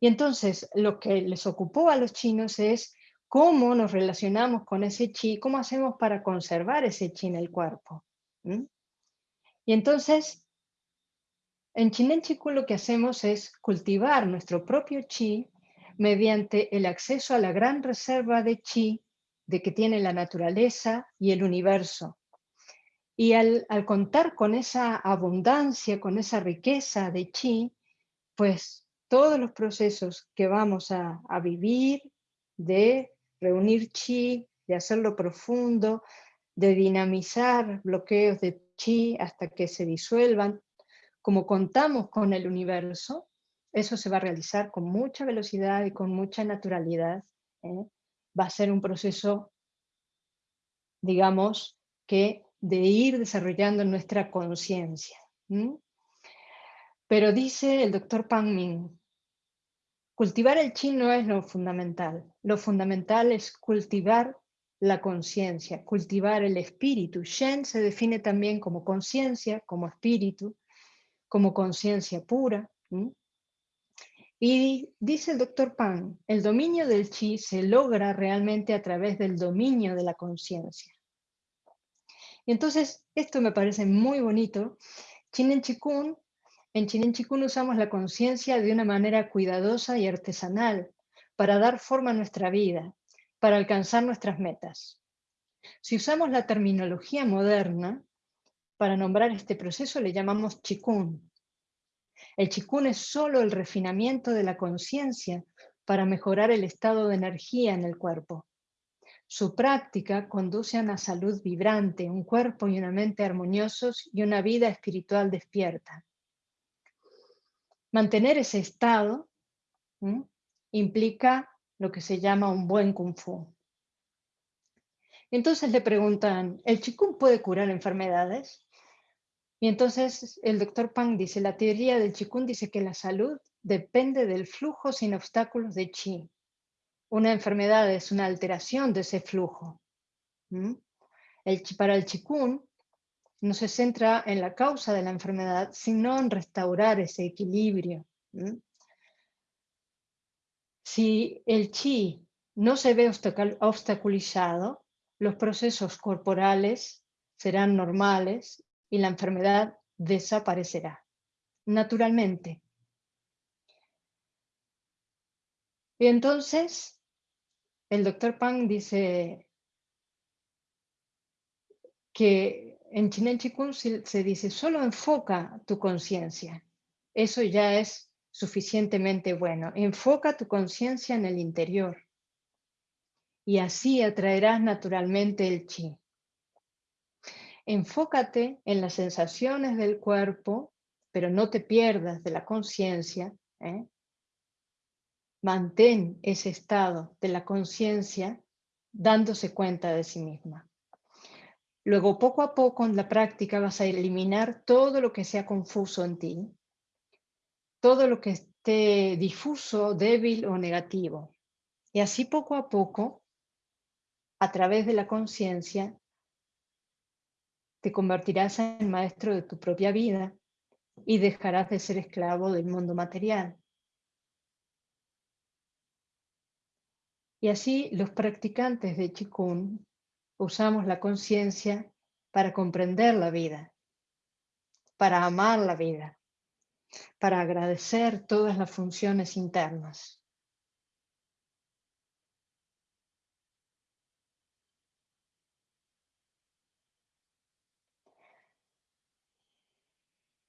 Y entonces lo que les ocupó a los chinos es cómo nos relacionamos con ese chi, cómo hacemos para conservar ese chi en el cuerpo. Y entonces, en Chinen Chikun lo que hacemos es cultivar nuestro propio chi mediante el acceso a la gran reserva de chi de que tiene la naturaleza y el universo. Y al, contar con esa abundancia, con esa riqueza de chi, pues todos los procesos que vamos a, vivir, de reunir chi, de hacerlo profundo, de dinamizar bloqueos de chi hasta que se disuelvan, como contamos con el universo, eso se va a realizar con mucha velocidad y con mucha naturalidad. ¿eh? Va a ser un proceso, digamos, que de ir desarrollando nuestra conciencia. Pero dice el doctor Pang Ming, cultivar el chi no es lo fundamental. Lo fundamental es cultivar la conciencia, cultivar el espíritu. Shen se define también como conciencia, como espíritu, como conciencia pura. Y dice el doctor Pan, el dominio del chi se logra realmente a través del dominio de la conciencia. Entonces, esto me parece muy bonito. Chinen Chikun, en Chinen Chikun usamos la conciencia de una manera cuidadosa y artesanal para dar forma a nuestra vida, para alcanzar nuestras metas. Si usamos la terminología moderna, para nombrar este proceso le llamamos chikun. El chikun es solo el refinamiento de la conciencia para mejorar el estado de energía en el cuerpo. Su práctica conduce a una salud vibrante, un cuerpo y una mente armoniosos y una vida espiritual despierta. Mantener ese estado implica lo que se llama un buen kung fu. Entonces le preguntan, ¿el chikung puede curar enfermedades? Y entonces el doctor Pang dice, la teoría del chikung dice que la salud depende del flujo sin obstáculos de chi. Una enfermedad es una alteración de ese flujo. El, para el chikung no se centra en la causa de la enfermedad, sino en restaurar ese equilibrio. Si el chi no se ve obstaculizado, los procesos corporales serán normales y la enfermedad desaparecerá naturalmente. Y entonces, el doctor Pang dice que en Chinen Chikun se dice, solo enfoca tu conciencia. Eso ya es suficientemente bueno. Enfoca tu conciencia en el interior y así atraerás naturalmente el chi. Enfócate en las sensaciones del cuerpo, pero no te pierdas de la conciencia. ¿eh? Mantén ese estado de la conciencia dándose cuenta de sí misma. Luego, poco a poco, en la práctica vas a eliminar todo lo que sea confuso en ti, todo lo que esté difuso, débil o negativo. Y así poco a poco, a través de la conciencia, te convertirás en maestro de tu propia vida y dejarás de ser esclavo del mundo material. Y así los practicantes de Qigong usamos la conciencia para comprender la vida, para amar la vida, para agradecer todas las funciones internas.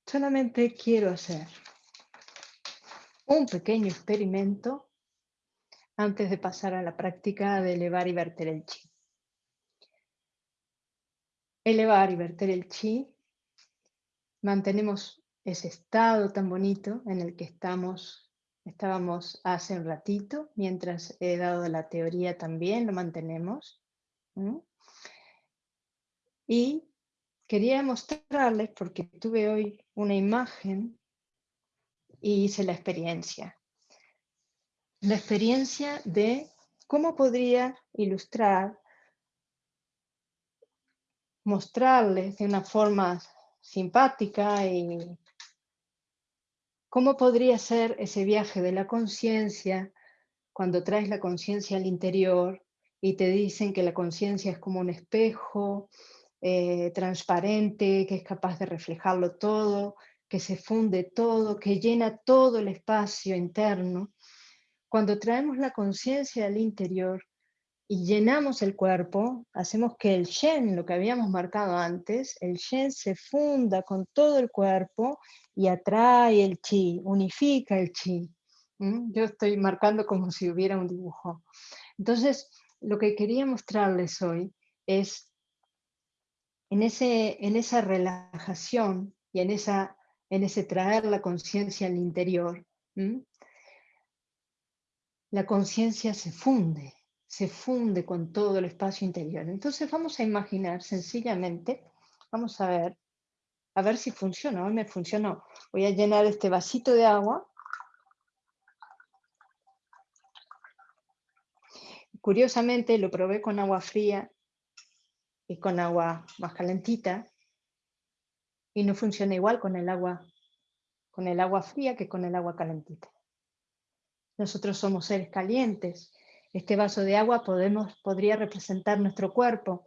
Solamente quiero hacer un pequeño experimento antes de pasar a la práctica de elevar y verter el chi. Elevar y verter el chi, mantenemos ese estado tan bonito en el que estamos, estábamos hace un ratito, mientras he dado la teoría también lo mantenemos. Y quería mostrarles, porque tuve hoy una imagen y hice la experiencia. La experiencia de cómo podría ilustrar, mostrarles de una forma simpática y cómo podría ser ese viaje de la conciencia cuando traes la conciencia al interior y te dicen que la conciencia es como un espejo eh, transparente, que es capaz de reflejarlo todo, que se funde todo, que llena todo el espacio interno. Cuando traemos la conciencia al interior y llenamos el cuerpo, hacemos que el Shen, lo que habíamos marcado antes, el Shen se funda con todo el cuerpo y atrae el Chi, unifica el Chi. Yo estoy marcando como si hubiera un dibujo. Entonces, lo que quería mostrarles hoy es en, ese, en esa relajación y en, esa, en ese traer la conciencia al interior, la conciencia se funde, se funde con todo el espacio interior. Entonces vamos a imaginar sencillamente, vamos a ver, a ver si funciona, hoy me funcionó. Voy a llenar este vasito de agua. Curiosamente lo probé con agua fría y con agua más calentita y no funciona igual con el agua con el agua fría que con el agua calentita. Nosotros somos seres calientes. Este vaso de agua podría representar nuestro cuerpo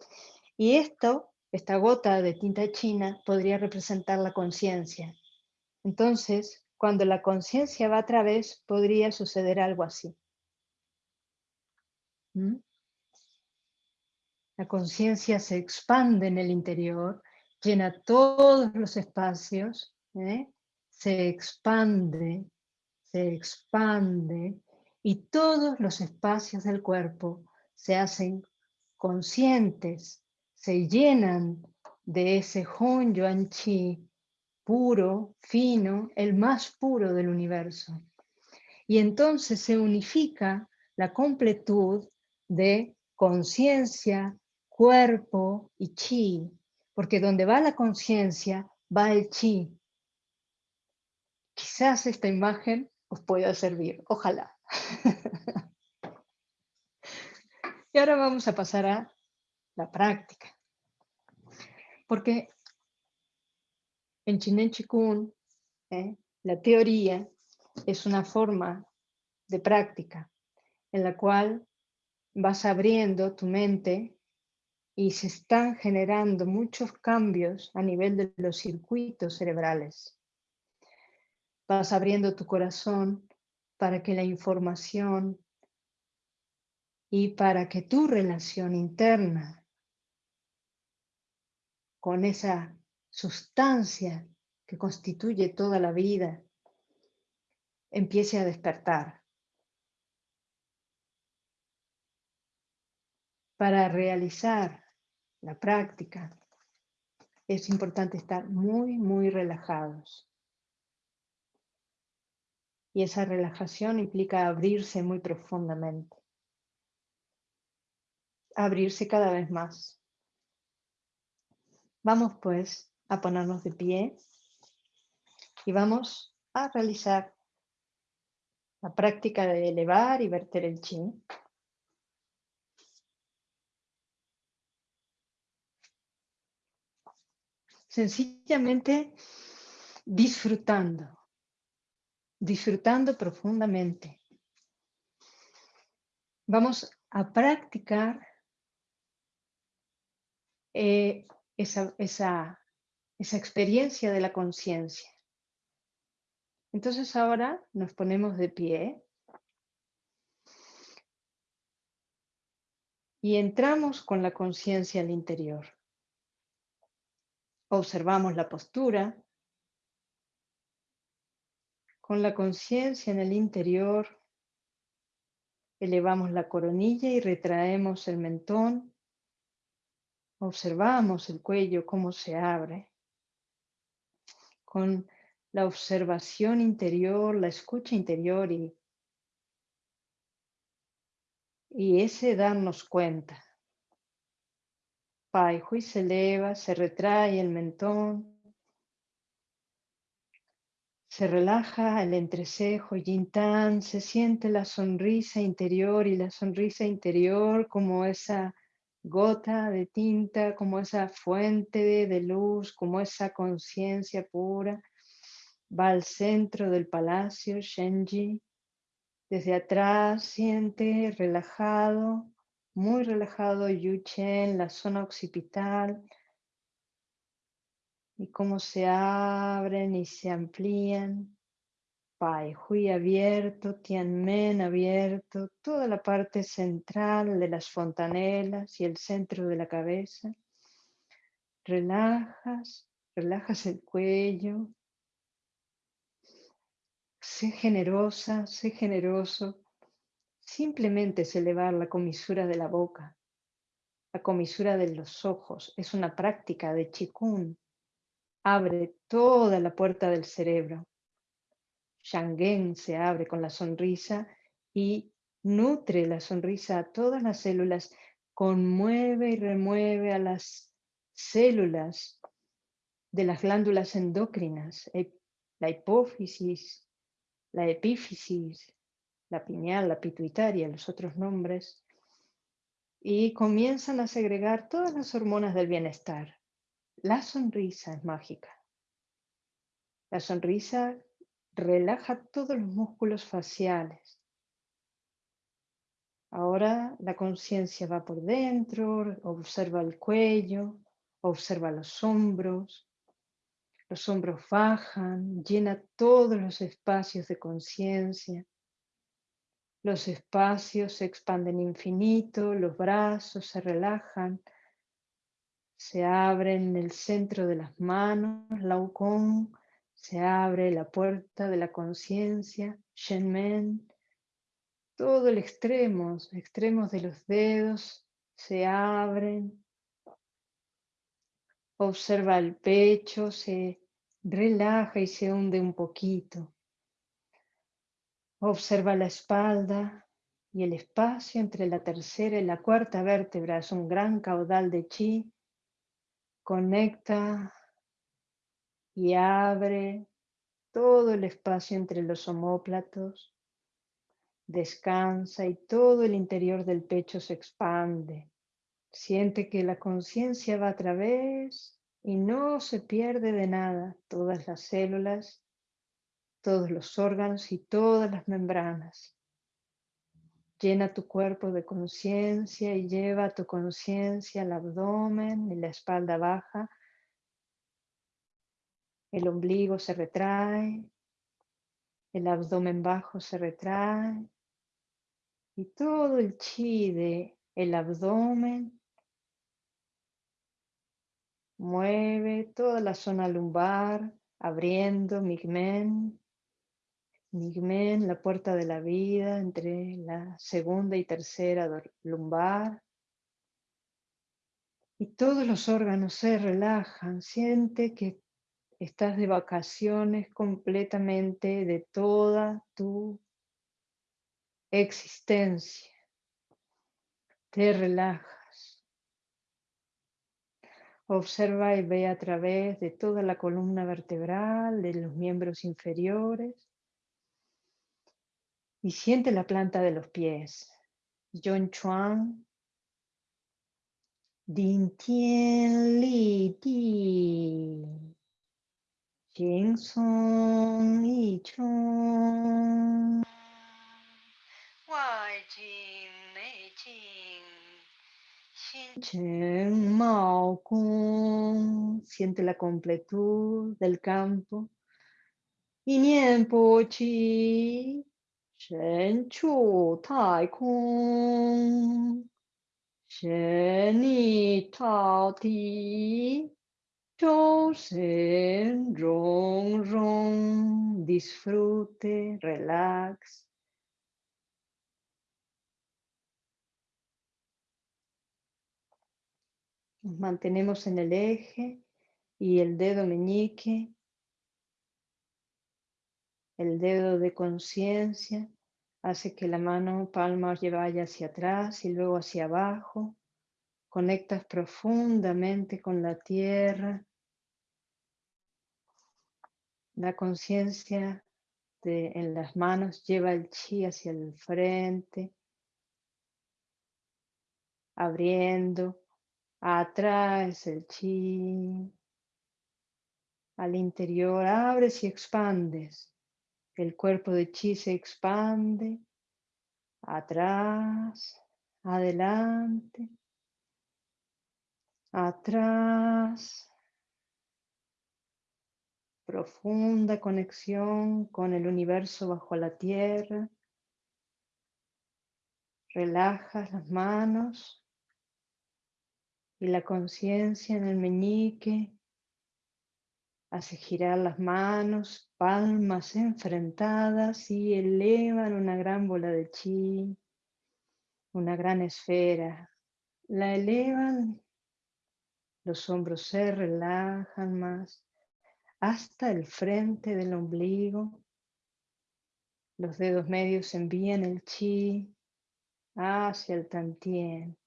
y esto, esta gota de tinta china, podría representar la conciencia. Entonces, cuando la conciencia va a través, podría suceder algo así. ¿Mm? La conciencia se expande en el interior, llena todos los espacios, ¿eh? se expande, se expande y todos los espacios del cuerpo se hacen conscientes, se llenan de ese Hon Yuan Chi puro, fino, el más puro del universo. Y entonces se unifica la completud de conciencia, cuerpo y chi, porque donde va la conciencia, va el chi. Quizás esta imagen os pueda servir, ojalá. y ahora vamos a pasar a la práctica. Porque en Chinen Chikun, ¿eh? la teoría es una forma de práctica en la cual vas abriendo tu mente y se están generando muchos cambios a nivel de los circuitos cerebrales. Vas abriendo tu corazón para que la información y para que tu relación interna con esa sustancia que constituye toda la vida empiece a despertar. Para realizar la práctica, es importante estar muy, muy relajados. Y esa relajación implica abrirse muy profundamente. Abrirse cada vez más. Vamos pues a ponernos de pie y vamos a realizar la práctica de elevar y verter el chi. Sencillamente disfrutando, disfrutando profundamente. Vamos a practicar eh, esa, esa, esa experiencia de la conciencia. Entonces ahora nos ponemos de pie y entramos con la conciencia al interior. Observamos la postura. Con la conciencia en el interior, elevamos la coronilla y retraemos el mentón. Observamos el cuello, cómo se abre. Con la observación interior, la escucha interior y, y ese darnos cuenta. Pai Hui se eleva, se retrae el mentón, se relaja el entrecejo, Tan, se siente la sonrisa interior y la sonrisa interior como esa gota de tinta, como esa fuente de, luz, como esa conciencia pura. Va al centro del palacio, Shenji. Desde atrás siente relajado muy relajado Yuchen, la zona occipital, y cómo se abren y se amplían. Pai Hui abierto, Tianmen abierto, toda la parte central de las fontanelas y el centro de la cabeza. Relajas, relajas el cuello. Sé generosa, sé generoso Simplemente es elevar la comisura de la boca, la comisura de los ojos. Es una práctica de chikun. Abre toda la puerta del cerebro. Shangen se abre con la sonrisa y nutre la sonrisa a todas las células, conmueve y remueve a las células de las glándulas endócrinas, la hipófisis, la epífisis, la pineal, la pituitaria, los otros nombres, y comienzan a segregar todas las hormonas del bienestar. La sonrisa es mágica. La sonrisa relaja todos los músculos faciales. Ahora la conciencia va por dentro, observa el cuello, observa los hombros. Los hombros bajan, llena todos los espacios de conciencia. Los espacios se expanden infinito, los brazos se relajan, se abren en el centro de las manos, Laukong, se abre la puerta de la conciencia, Shenmen, todo el extremo, extremos de los dedos se abren, observa el pecho, se relaja y se hunde un poquito. Observa la espalda y el espacio entre la tercera y la cuarta vértebra es un gran caudal de chi. Conecta y abre todo el espacio entre los omóplatos. Descansa y todo el interior del pecho se expande. Siente que la conciencia va a través y no se pierde de nada. Todas las células todos los órganos y todas las membranas. Llena tu cuerpo de conciencia y lleva tu conciencia al abdomen y la espalda baja. El ombligo se retrae, el abdomen bajo se retrae y todo el chi de el abdomen mueve toda la zona lumbar, abriendo Migmen, Nigmen, la puerta de la vida entre la segunda y tercera lumbar. Y todos los órganos se relajan. Siente que estás de vacaciones completamente de toda tu existencia. Te relajas. Observa y ve a través de toda la columna vertebral, de los miembros inferiores y siente la planta de los pies. John Chuan. Din Tien Li Ti. Jing Song Yi Chong. Wai Jing Mei Jing. Mao Kung. Siente la completud del campo. Y Nien Po Chi. Shen Chu Tai Kung. Shen Ni Tao Ti. Chosen, rong, rong, disfrute, relax. Mantenemos en el eje y el dedo meñique, el dedo de conciencia, hace que la mano palma vaya hacia atrás y luego hacia abajo. Conectas profundamente con la tierra. La conciencia en las manos lleva el chi hacia el frente, abriendo, atrás el chi, al interior abres y expandes. El cuerpo de chi se expande, atrás, adelante, atrás, profunda conexión con el universo bajo la tierra. Relajas las manos y la conciencia en el meñique hace girar las manos, palmas enfrentadas y elevan una gran bola de chi, una gran esfera. La elevan los hombros se relajan más hasta el frente del ombligo. Los dedos medios envían el chi hacia el tantien.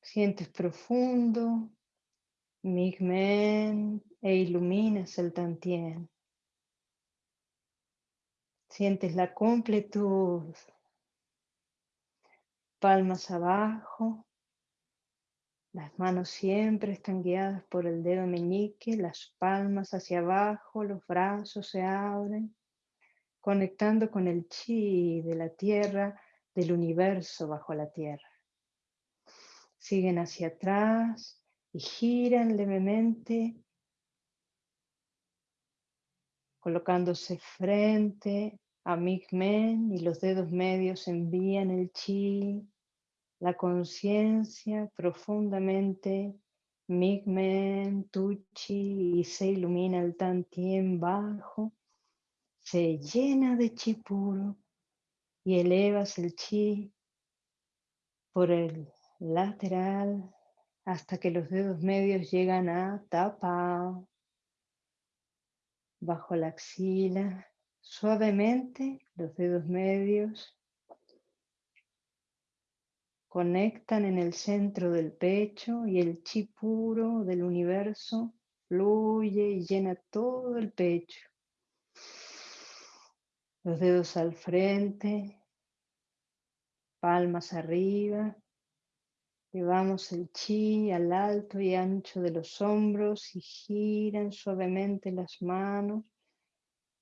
Sientes profundo, migmen e iluminas el tantien. Sientes la completud. Palmas abajo, las manos siempre están guiadas por el dedo meñique, las palmas hacia abajo, los brazos se abren, conectando con el chi de la tierra, del universo bajo la tierra. Siguen hacia atrás giran levemente, colocándose frente a Migmen y los dedos medios envían el chi la conciencia profundamente. Migmen, Tuchi y se ilumina el Tantien bajo, se llena de chi puro y elevas el chi por el lateral hasta que los dedos medios llegan a tapa bajo la axila. Suavemente los dedos medios conectan en el centro del pecho y el chi puro del universo fluye y llena todo el pecho. Los dedos al frente, palmas arriba. Llevamos el chi al alto y ancho de los hombros y giran suavemente las manos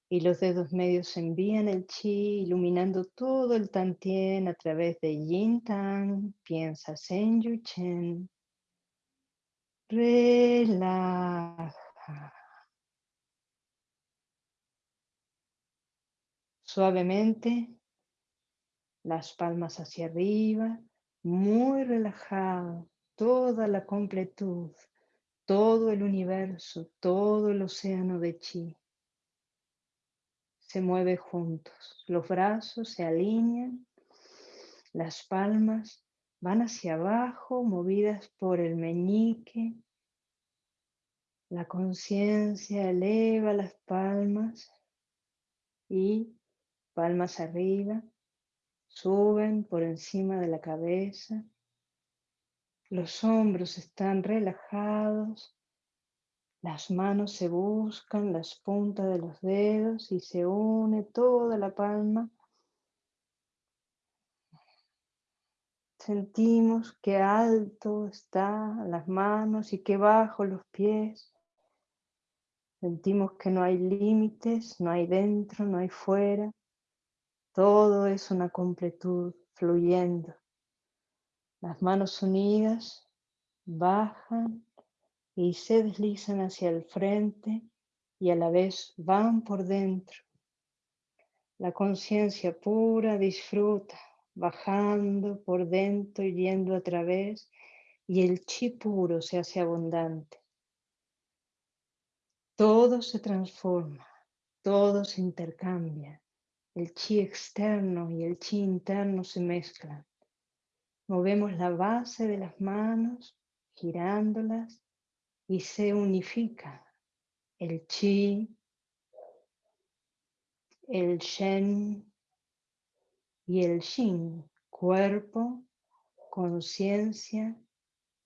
y los dedos medios envían el chi, iluminando todo el tantien a través de yin tang. Piensa en yu chen. Relaja. Suavemente, las palmas hacia arriba, muy relajado, toda la completud, todo el universo, todo el océano de chi se mueve juntos. Los brazos se alinean, las palmas van hacia abajo, movidas por el meñique. La conciencia eleva las palmas y palmas arriba, suben por encima de la cabeza. Los hombros están relajados, las manos se buscan, las puntas de los dedos y se une toda la palma. Sentimos que alto están las manos y que bajo los pies. Sentimos que no hay límites, no hay dentro, no hay fuera. Todo es una completud fluyendo. Las manos unidas bajan y se deslizan hacia el frente y a la vez van por dentro. La conciencia pura disfruta, bajando por dentro y yendo a través, y el chi puro se hace abundante. Todo se transforma, todo se intercambia. El chi externo y el chi interno se mezclan. Movemos la base de las manos, girándolas, y se unifica el chi, el shen y el shin, cuerpo, conciencia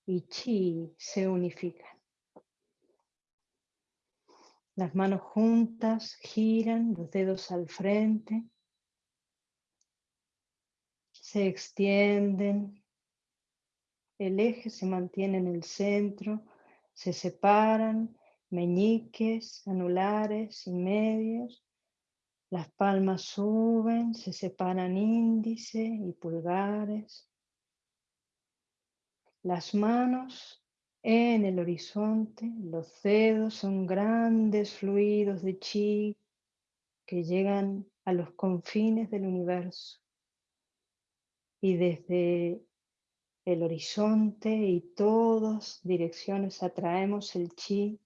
y chi se unifican. Las manos juntas giran, los dedos al frente, se extienden, el eje se mantiene en el centro, se separan. Meñiques, anulares y medios, las palmas suben, se separan índice y pulgares, las manos en el horizonte, los dedos son grandes fluidos de chi que llegan a los confines del universo. Y desde el horizonte y todas direcciones atraemos el chi.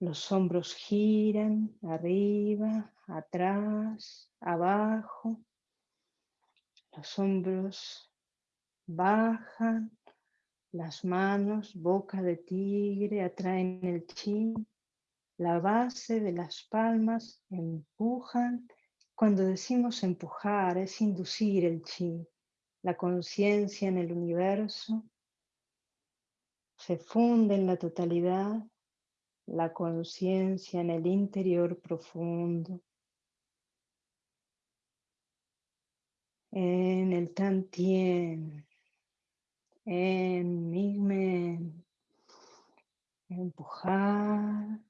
Los hombros giran arriba, atrás, abajo. Los hombros bajan las manos, boca de tigre, atraen el chi. La base de las palmas empujan. Cuando decimos empujar es inducir el chi, la conciencia en el universo. Se funde en la totalidad la conciencia en el interior profundo. En el tantien en mismen, empujar,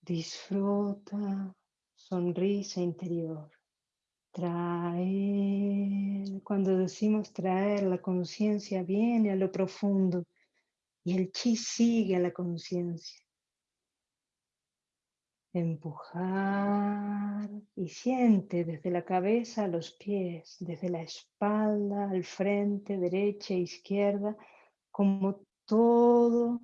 disfruta, sonrisa interior, traer, cuando decimos traer, la conciencia viene a lo profundo y el chi sigue a la conciencia empujar y siente desde la cabeza a los pies, desde la espalda al frente, derecha e izquierda, como todo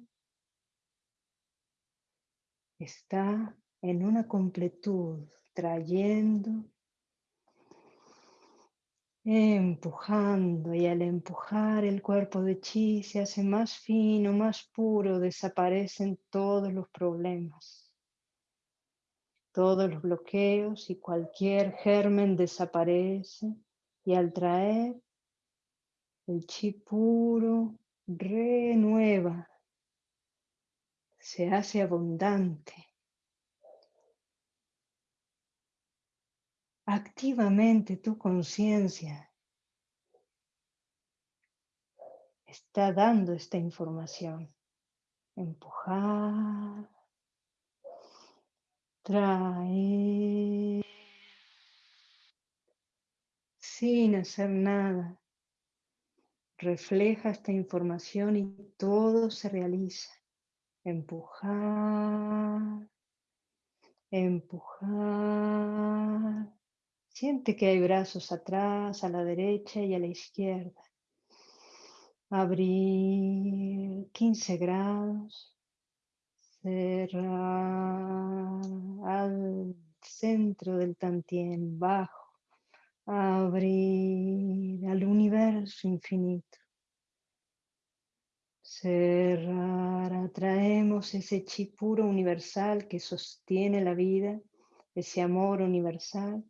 está en una completud, trayendo, empujando. Y al empujar el cuerpo de chi se hace más fino, más puro, desaparecen todos los problemas todos los bloqueos y cualquier germen desaparece y al traer el chi puro renueva, se hace abundante. Activamente tu conciencia está dando esta información. Empujar, trae sin hacer nada. Refleja esta información y todo se realiza. Empujar, empujar. Siente que hay brazos atrás, a la derecha y a la izquierda. Abrir 15 grados. Cerrar al centro del tantien, bajo, abrir al universo infinito. Cerrar, atraemos ese chi puro universal que sostiene la vida, ese amor universal.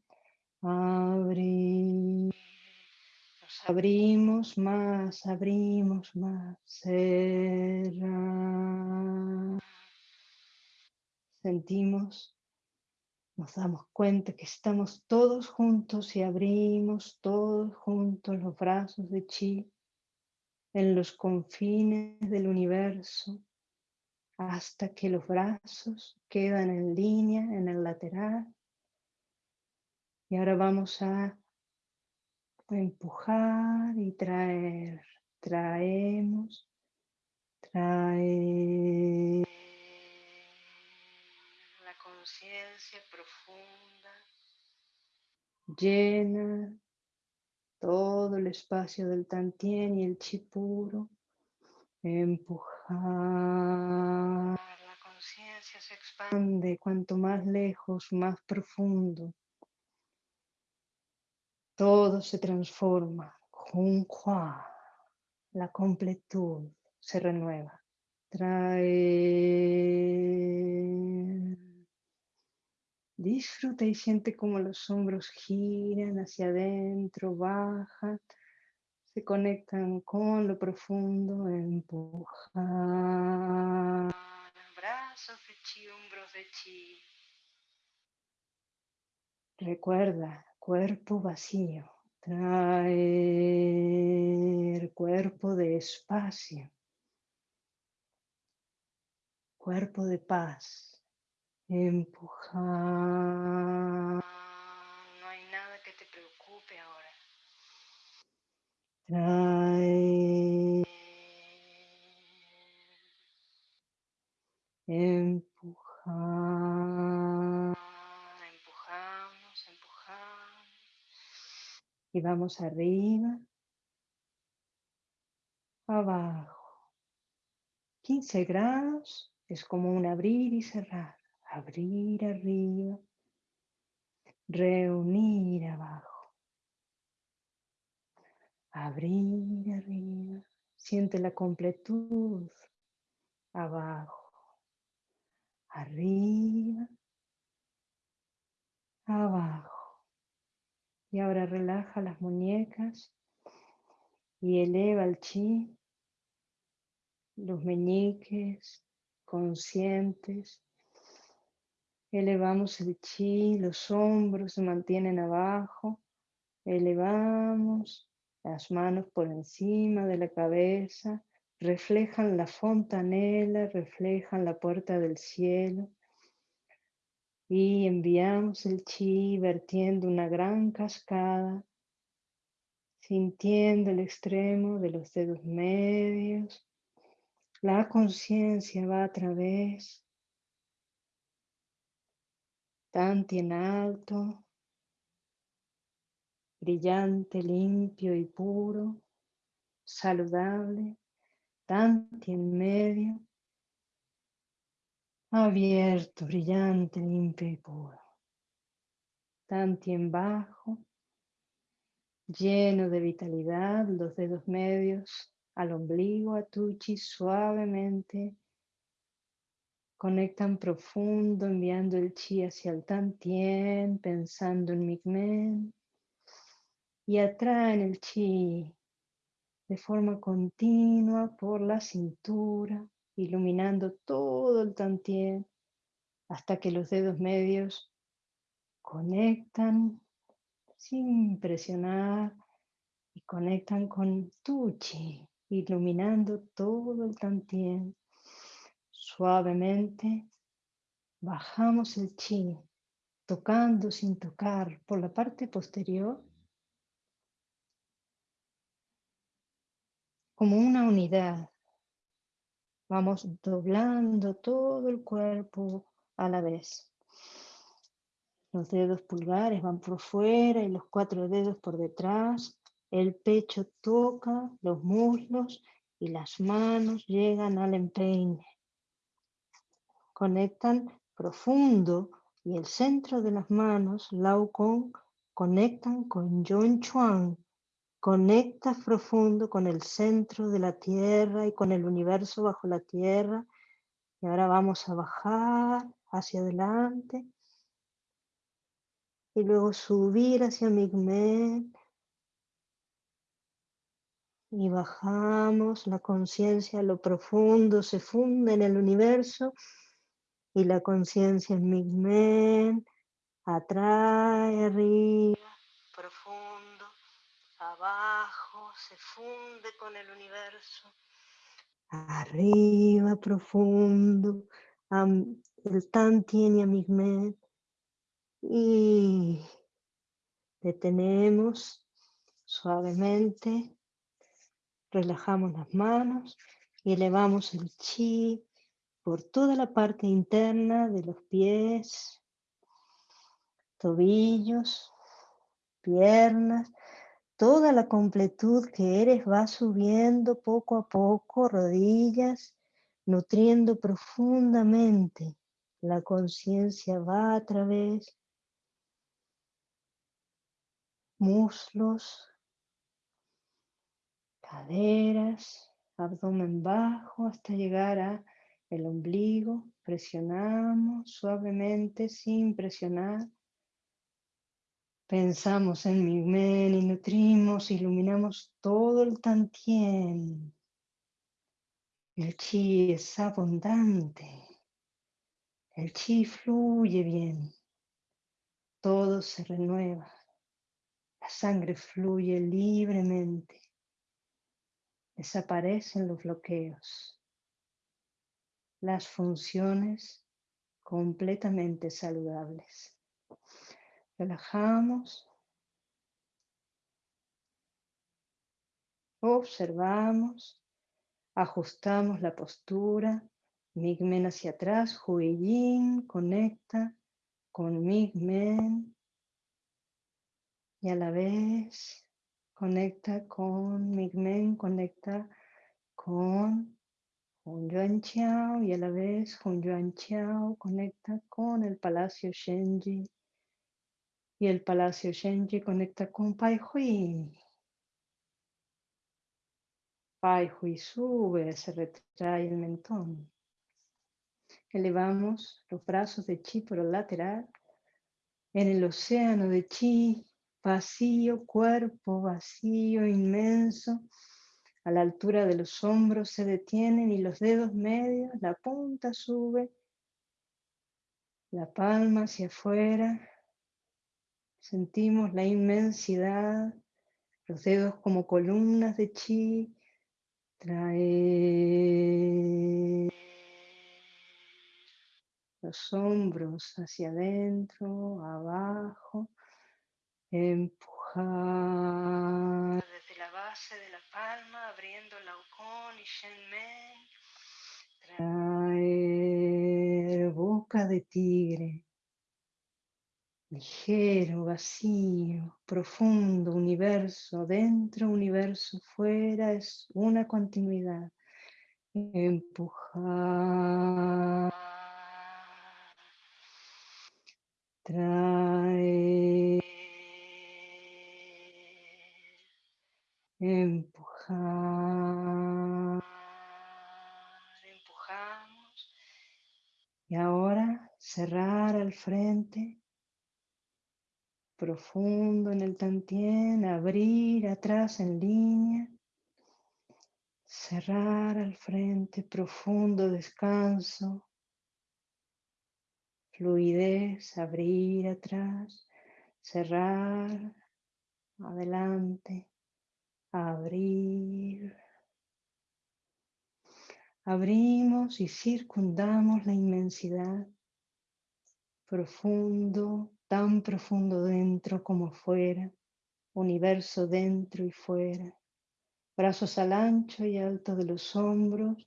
Abrir, abrimos más, abrimos más. Cerrar sentimos, nos damos cuenta que estamos todos juntos y abrimos todos juntos los brazos de chi. en los confines del universo hasta que los brazos quedan en línea en el lateral. Y ahora vamos a empujar y traer. Traemos, traer la conciencia profunda, llena todo el espacio del tantien y el chi puro. Empujar. La conciencia se expande cuanto más lejos, más profundo. Todo se transforma. Junhua. La completud se renueva. Trae. Disfruta y siente como los hombros giran hacia adentro, bajan se conectan con lo profundo, empujan. Brazos de chi, hombros de chi. Recuerda, cuerpo vacío. Traer cuerpo de espacio. Cuerpo de paz. Empujar. No hay nada que te preocupe ahora. Trae. Empujar. Empujamos, empujamos. Y vamos arriba. Abajo. 15 grados es como un abrir y cerrar. Abrir arriba. Reunir abajo. Abrir arriba. Siente la completud. Abajo. Arriba. Abajo. Y ahora relaja las muñecas y eleva el chi, los meñiques conscientes. Elevamos el chi, los hombros se mantienen abajo. Elevamos las manos por encima de la cabeza reflejan la fontanela, reflejan la puerta del cielo. Y enviamos el chi vertiendo una gran cascada, sintiendo el extremo de los dedos medios. La conciencia va a través, tanto en alto, brillante, limpio y puro, saludable, tanto en medio, abierto, brillante, limpio y puro, tanto en bajo, lleno de vitalidad, los dedos medios al ombligo, a tuchi, suavemente conectan profundo, enviando el chi hacia el tantien, pensando en Migmen y atraen el chi de forma continua por la cintura, iluminando todo el tantien hasta que los dedos medios conectan sin presionar y conectan con tu chi, iluminando todo el tantien. Suavemente bajamos el chi, tocando sin tocar por la parte posterior como una unidad. Vamos doblando todo el cuerpo a la vez. Los dedos pulgares van por fuera y los cuatro dedos por detrás. El pecho toca los muslos y las manos llegan al empeine. Conectan profundo y el centro de las manos, Lao Kong, conectan con Yon Chuan, Conectas profundo con el centro de la tierra y con el universo bajo la tierra. Y ahora vamos a bajar hacia adelante. Y luego subir hacia Migmen. Y bajamos, la conciencia lo profundo se funde en el universo. Y la conciencia en Migmen atrae arriba, profundo abajo, se funde con el universo. Arriba, profundo, el Tantien y Amigmet. Y detenemos suavemente, relajamos las manos y elevamos el chi por toda la parte interna de los pies, tobillos, piernas, toda la completud que eres va subiendo poco a poco, rodillas, nutriendo profundamente. La conciencia va a través muslos, caderas, abdomen bajo hasta llegar a el ombligo. Presionamos suavemente sin presionar Pensamos en men y nutrimos, iluminamos todo el tantien. El chi es abundante. El chi fluye bien. Todo se renueva. La sangre fluye libremente. Desaparecen los bloqueos. Las funciones completamente saludables. Relajamos. Observamos. Ajustamos la postura. Migmen hacia atrás. Huiyin conecta con Migmen. Y a la vez conecta con Migmen, conecta con Hun Yuan y a la vez Hun Yuan conecta con el Palacio Shenji y el Palacio Shenji conecta con Pai Hui. Pai Hui sube, se retrae el mentón. Elevamos los brazos de chi por el lateral. En el océano de chi, vacío, cuerpo vacío, inmenso. A la altura de los hombros se detienen y los dedos medios, la punta sube, la palma hacia afuera, Sentimos la inmensidad, los dedos como columnas de chi. Trae los hombros hacia adentro, abajo. Empujar desde la base de la palma, abriendo la Ukon y Shenmen. Traer boca de tigre ligero, vacío, profundo, universo, dentro, universo, fuera, es una continuidad. Empujar. Traer. Empujar. Empujamos. Y ahora cerrar al frente profundo en el tantien, abrir atrás en línea, cerrar al frente, profundo descanso, fluidez, abrir atrás, cerrar, adelante, abrir. Abrimos y circundamos la inmensidad profundo, tan profundo dentro como fuera, universo dentro y fuera, brazos al ancho y alto de los hombros,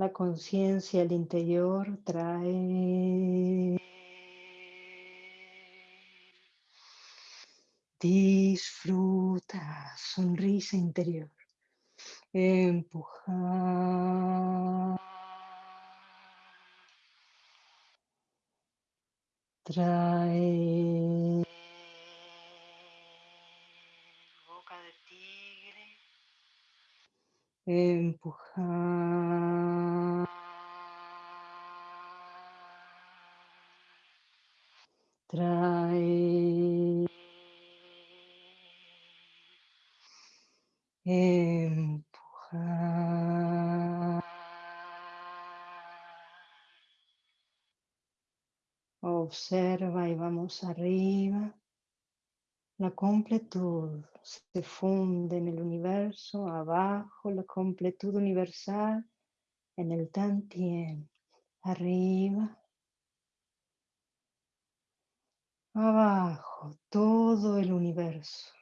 La conciencia al interior trae disfruta, sonrisa interior, empujar. Trae boca de tigre. Empujar. Trae. Empujar. Observa y vamos arriba. La completud se funde en el universo, abajo la completud universal, en el Tantien, arriba, abajo, todo el universo,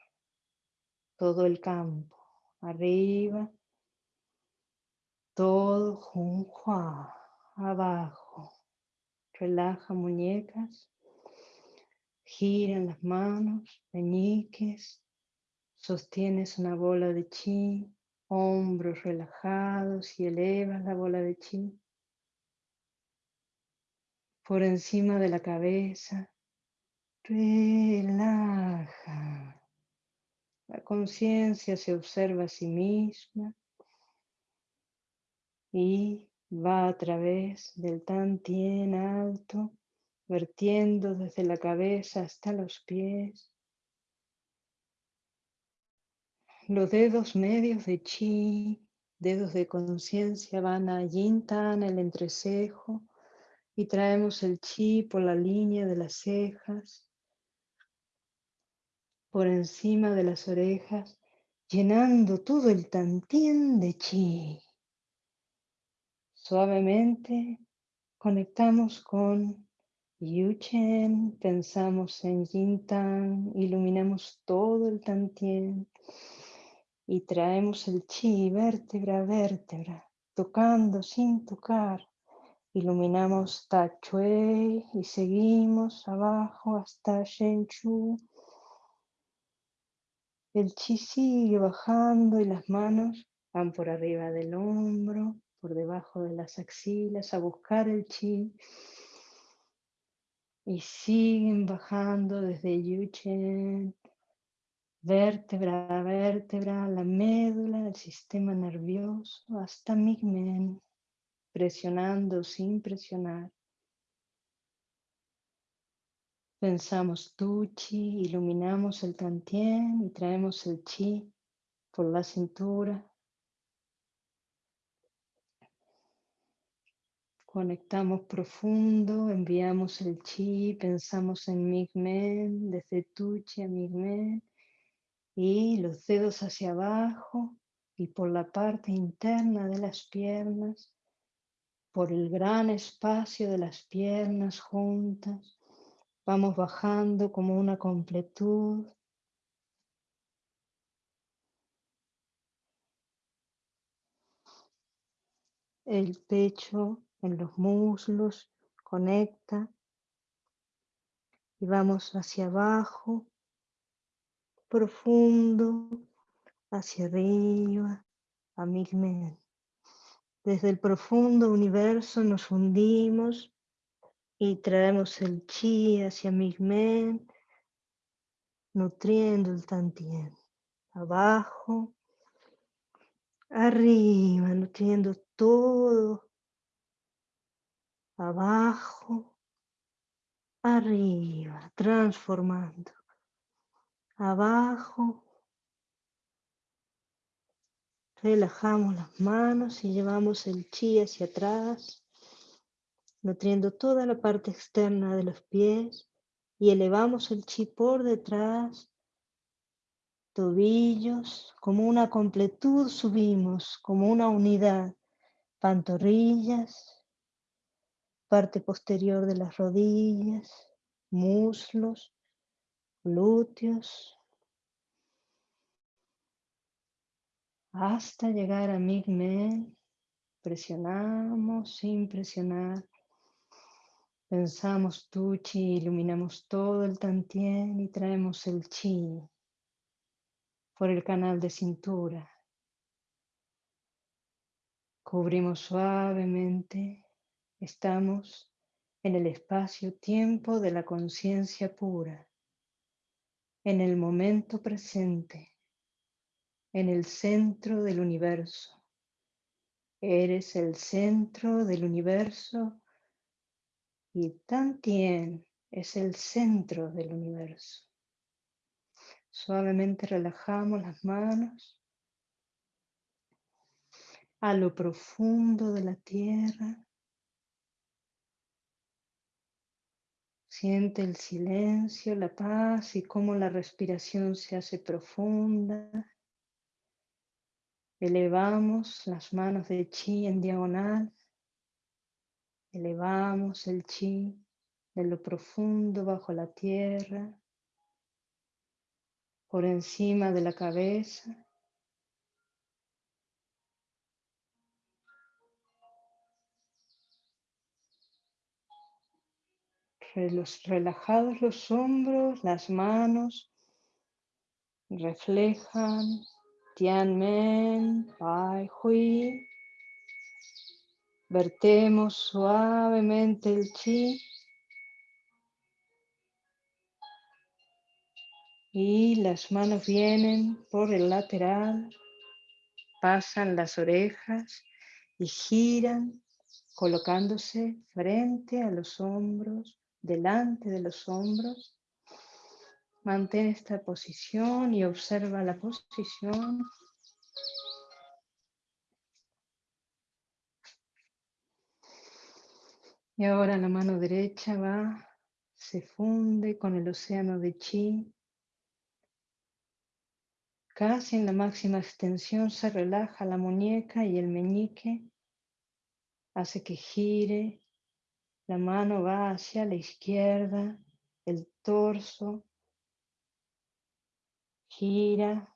todo el campo, arriba, todo Junhua, abajo. Relaja muñecas, giran las manos, meñiques, sostienes una bola de chi, hombros relajados y elevas la bola de chi. Por encima de la cabeza, relaja. La conciencia se observa a sí misma y va a través del tantien alto, vertiendo desde la cabeza hasta los pies. Los dedos medios de chi, dedos de conciencia van a Yintan, el entrecejo, y traemos el chi por la línea de las cejas, por encima de las orejas, llenando todo el tantien de chi. Suavemente conectamos con Yuchen, pensamos en Yintan, iluminamos todo el Tantien y traemos el chi vértebra a vértebra, tocando sin tocar. Iluminamos Chui y seguimos abajo hasta Shenchu. El chi sigue bajando y las manos van por arriba del hombro, por debajo de las axilas a buscar el chi. Y siguen bajando desde Yuchen, vértebra a vértebra, la médula, el sistema nervioso, hasta Migmen, presionando sin presionar. Pensamos tu chi, iluminamos el tantien y traemos el chi por la cintura, Conectamos profundo, enviamos el chi, pensamos en Migmen, desde Tuchi a Migmen, y los dedos hacia abajo y por la parte interna de las piernas, por el gran espacio de las piernas juntas. Vamos bajando como una completud. El pecho en los muslos, conecta y vamos hacia abajo, profundo, hacia arriba, a Migmen. Desde el profundo universo nos hundimos y traemos el chi hacia Migmen, nutriendo el tantien. Abajo, arriba, nutriendo todo. Abajo, arriba, transformando, abajo, relajamos las manos y llevamos el chi hacia atrás, nutriendo toda la parte externa de los pies y elevamos el chi por detrás, tobillos, como una completud subimos, como una unidad, pantorrillas, parte posterior de las rodillas, muslos, glúteos, hasta llegar a Migmen. Presionamos sin presionar. Pensamos tu chi, iluminamos todo el tantien y traemos el chi por el canal de cintura. Cubrimos suavemente Estamos en el espacio-tiempo de la conciencia pura, en el momento presente, en el centro del universo. Eres el centro del universo y Tantien es el centro del universo. Suavemente relajamos las manos a lo profundo de la tierra Siente el silencio, la paz y cómo la respiración se hace profunda. Elevamos las manos de chi en diagonal. Elevamos el chi de lo profundo bajo la tierra, por encima de la cabeza. relajados los hombros, las manos reflejan Tianmen, Pai Hui. Vertemos suavemente el chi y las manos vienen por el lateral, pasan las orejas y giran colocándose frente a los hombros delante de los hombros. Mantén esta posición y observa la posición. Y ahora la mano derecha va, se funde con el océano de chi. Casi en la máxima extensión se relaja la muñeca y el meñique. Hace que gire la mano va hacia la izquierda, el torso gira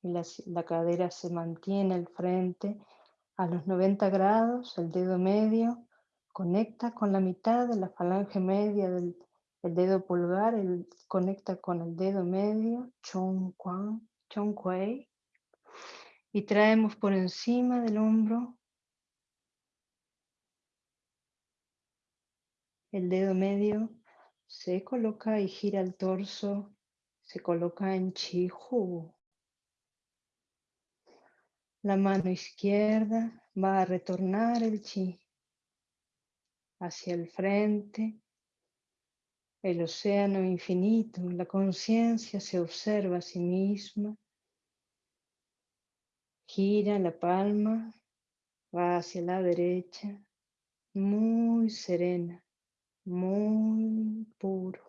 y la, cadera se mantiene al frente a los 90 grados, el dedo medio conecta con la mitad de la falange media del dedo pulgar, el, conecta con el dedo medio, chong, chong kuei, y traemos por encima del hombro El dedo medio se coloca y gira el torso, se coloca en Chihu. La mano izquierda va a retornar el chi hacia el frente, el océano infinito, la conciencia se observa a sí misma, gira la palma, va hacia la derecha, muy serena muy puro.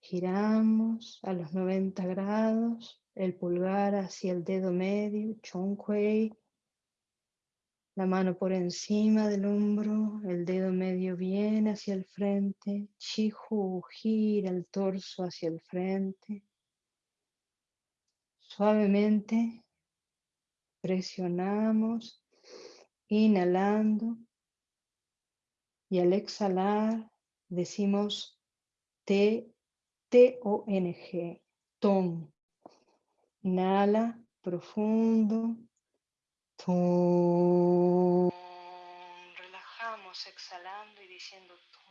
Giramos a los 90 grados, el pulgar hacia el dedo medio, Chongquei, la mano por encima del hombro, el dedo medio viene hacia el frente, Chihu gira el torso hacia el frente. Suavemente presionamos, inhalando y al exhalar decimos T, T-O-N-G, ton. Inhala profundo. Ton. Relajamos exhalando y diciendo ton.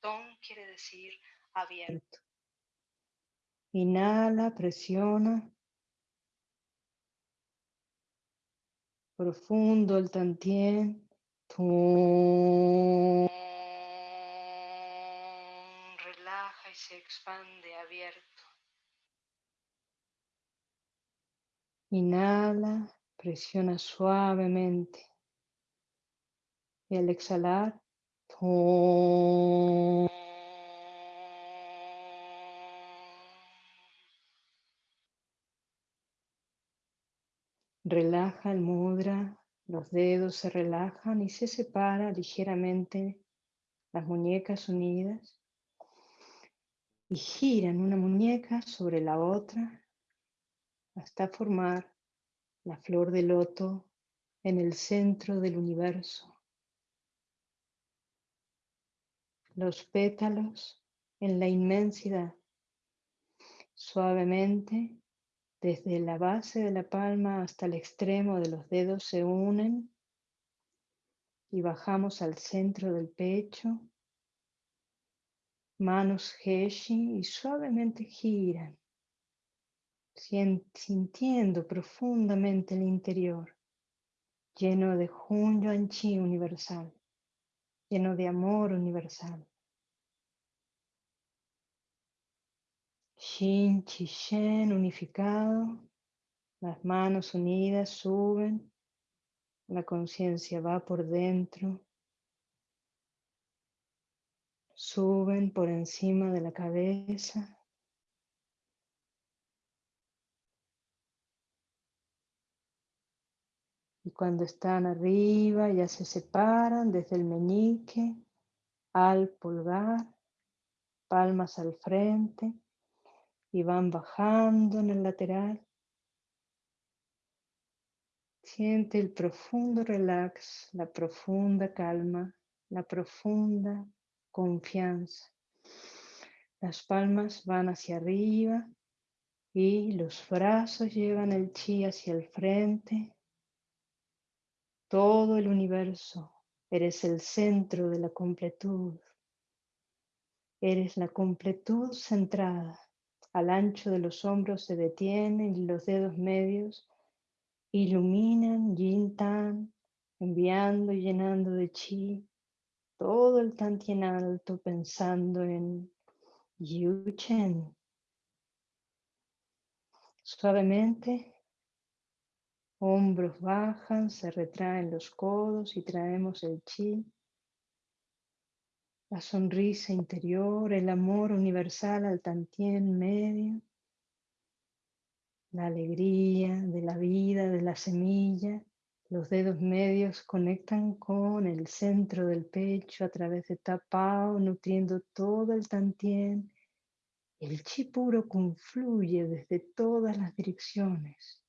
Ton quiere decir abierto. Inhala, presiona. profundo el tantien y se expande abierto. Inhala, presiona suavemente. Y al exhalar, Relaja el mudra, los dedos se relajan y se separa ligeramente las muñecas unidas y giran una muñeca sobre la otra hasta formar la flor de loto en el centro del universo. Los pétalos en la inmensidad. Suavemente desde la base de la palma hasta el extremo de los dedos se unen y bajamos al centro del pecho. Manos Heshi y suavemente giran, sintiendo profundamente el interior, lleno de Hun Chi universal, lleno de amor universal. Shin, Chi, Shen unificado. Las manos unidas suben La conciencia va por dentro. Suben por encima de la cabeza. Cuando están arriba ya se separan desde el meñique al pulgar, palmas al frente y van bajando en el lateral. Siente el profundo relax, la profunda calma, la profunda confianza. Las palmas van hacia arriba y los brazos llevan el chi hacia el frente todo el universo. Eres el centro de la completud. Eres la completud centrada. Al ancho de los hombros se detienen y los dedos medios iluminan yin tan, enviando y llenando de chi todo el tantien alto pensando en Yu Chen. Suavemente Hombros bajan, se retraen los codos y traemos el chi. La sonrisa interior, el amor universal al tantien medio. La alegría de la vida, de la semilla. Los dedos medios conectan con el centro del pecho a través de tapao, nutriendo todo el tantien. El chi puro confluye desde todas las direcciones.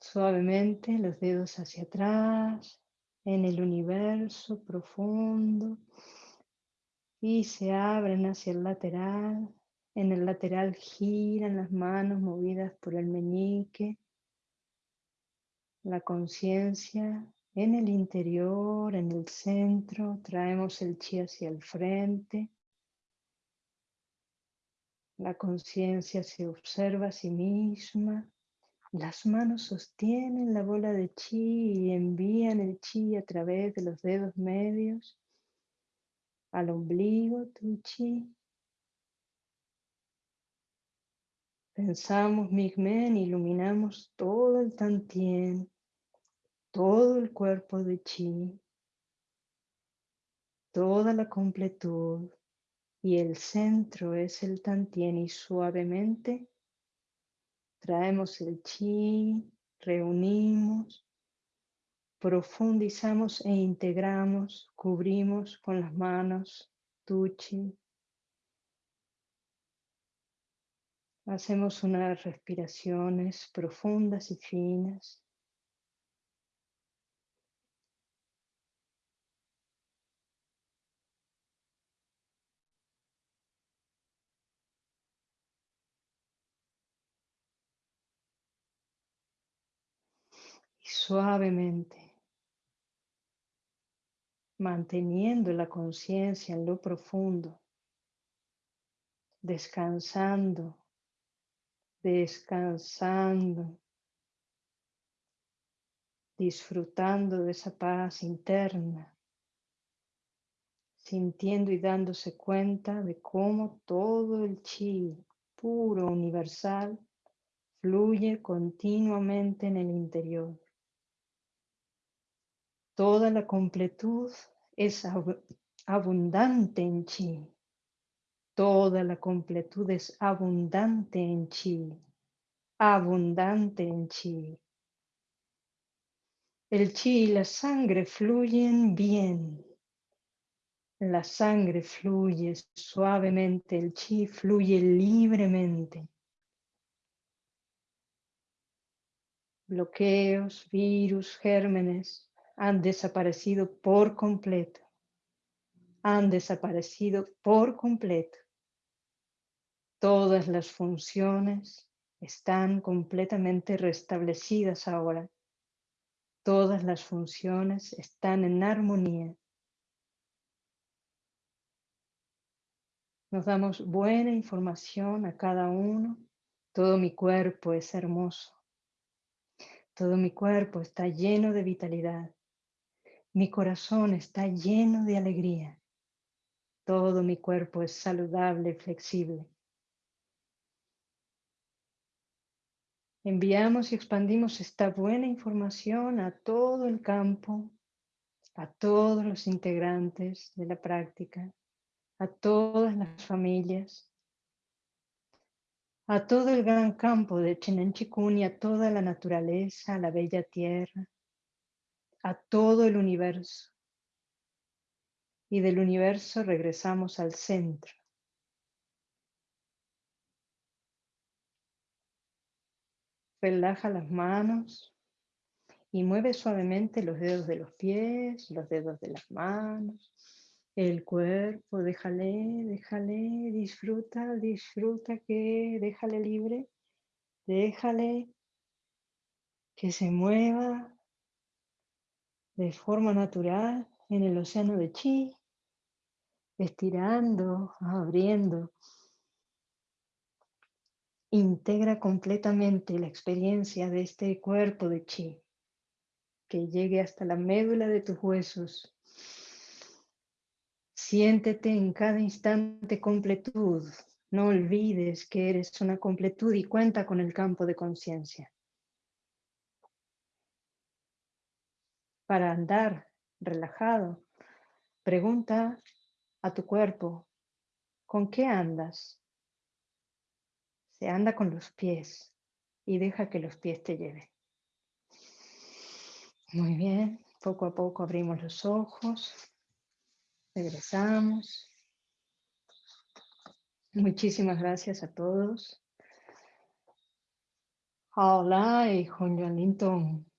Suavemente los dedos hacia atrás, en el universo profundo y se abren hacia el lateral. En el lateral giran las manos movidas por el meñique. La conciencia en el interior, en el centro, traemos el chi hacia el frente. La conciencia se observa a sí misma las manos sostienen la bola de chi y envían el chi a través de los dedos medios al ombligo, tu chi. Pensamos Migmen, iluminamos todo el tantien, todo el cuerpo de chi, toda la completud y el centro es el tantien y suavemente Traemos el chi, reunimos, profundizamos e integramos, cubrimos con las manos tu chi. Hacemos unas respiraciones profundas y finas. Suavemente, manteniendo la conciencia en lo profundo, descansando, descansando, disfrutando de esa paz interna, sintiendo y dándose cuenta de cómo todo el chi puro universal fluye continuamente en el interior. Toda la completud es abundante en chi. Toda la completud es abundante en chi. Abundante en chi. El chi y la sangre fluyen bien. La sangre fluye suavemente, el chi fluye libremente. Bloqueos, virus, gérmenes, han desaparecido por completo. Han desaparecido por completo. Todas las funciones están completamente restablecidas ahora. Todas las funciones están en armonía. Nos damos buena información a cada uno. Todo mi cuerpo es hermoso. Todo mi cuerpo está lleno de vitalidad. Mi corazón está lleno de alegría. Todo mi cuerpo es saludable flexible. Enviamos y expandimos esta buena información a todo el campo, a todos los integrantes de la práctica, a todas las familias, a todo el gran campo de Chikun y a toda la naturaleza, a la bella tierra, a todo el universo. Y del universo regresamos al centro. Relaja las manos y mueve suavemente los dedos de los pies, los dedos de las manos, el cuerpo, déjale, déjale, disfruta, disfruta que déjale libre, déjale que se mueva de forma natural en el océano de chi, estirando, abriendo. Integra completamente la experiencia de este cuerpo de chi, que llegue hasta la médula de tus huesos. Siéntete en cada instante completud. No olvides que eres una completud y cuenta con el campo de conciencia. Para andar relajado. Pregunta a tu cuerpo, ¿con qué andas? Se anda con los pies y deja que los pies te lleven. Muy bien, poco a poco abrimos los ojos, regresamos. Muchísimas gracias a todos. Hola y Linton.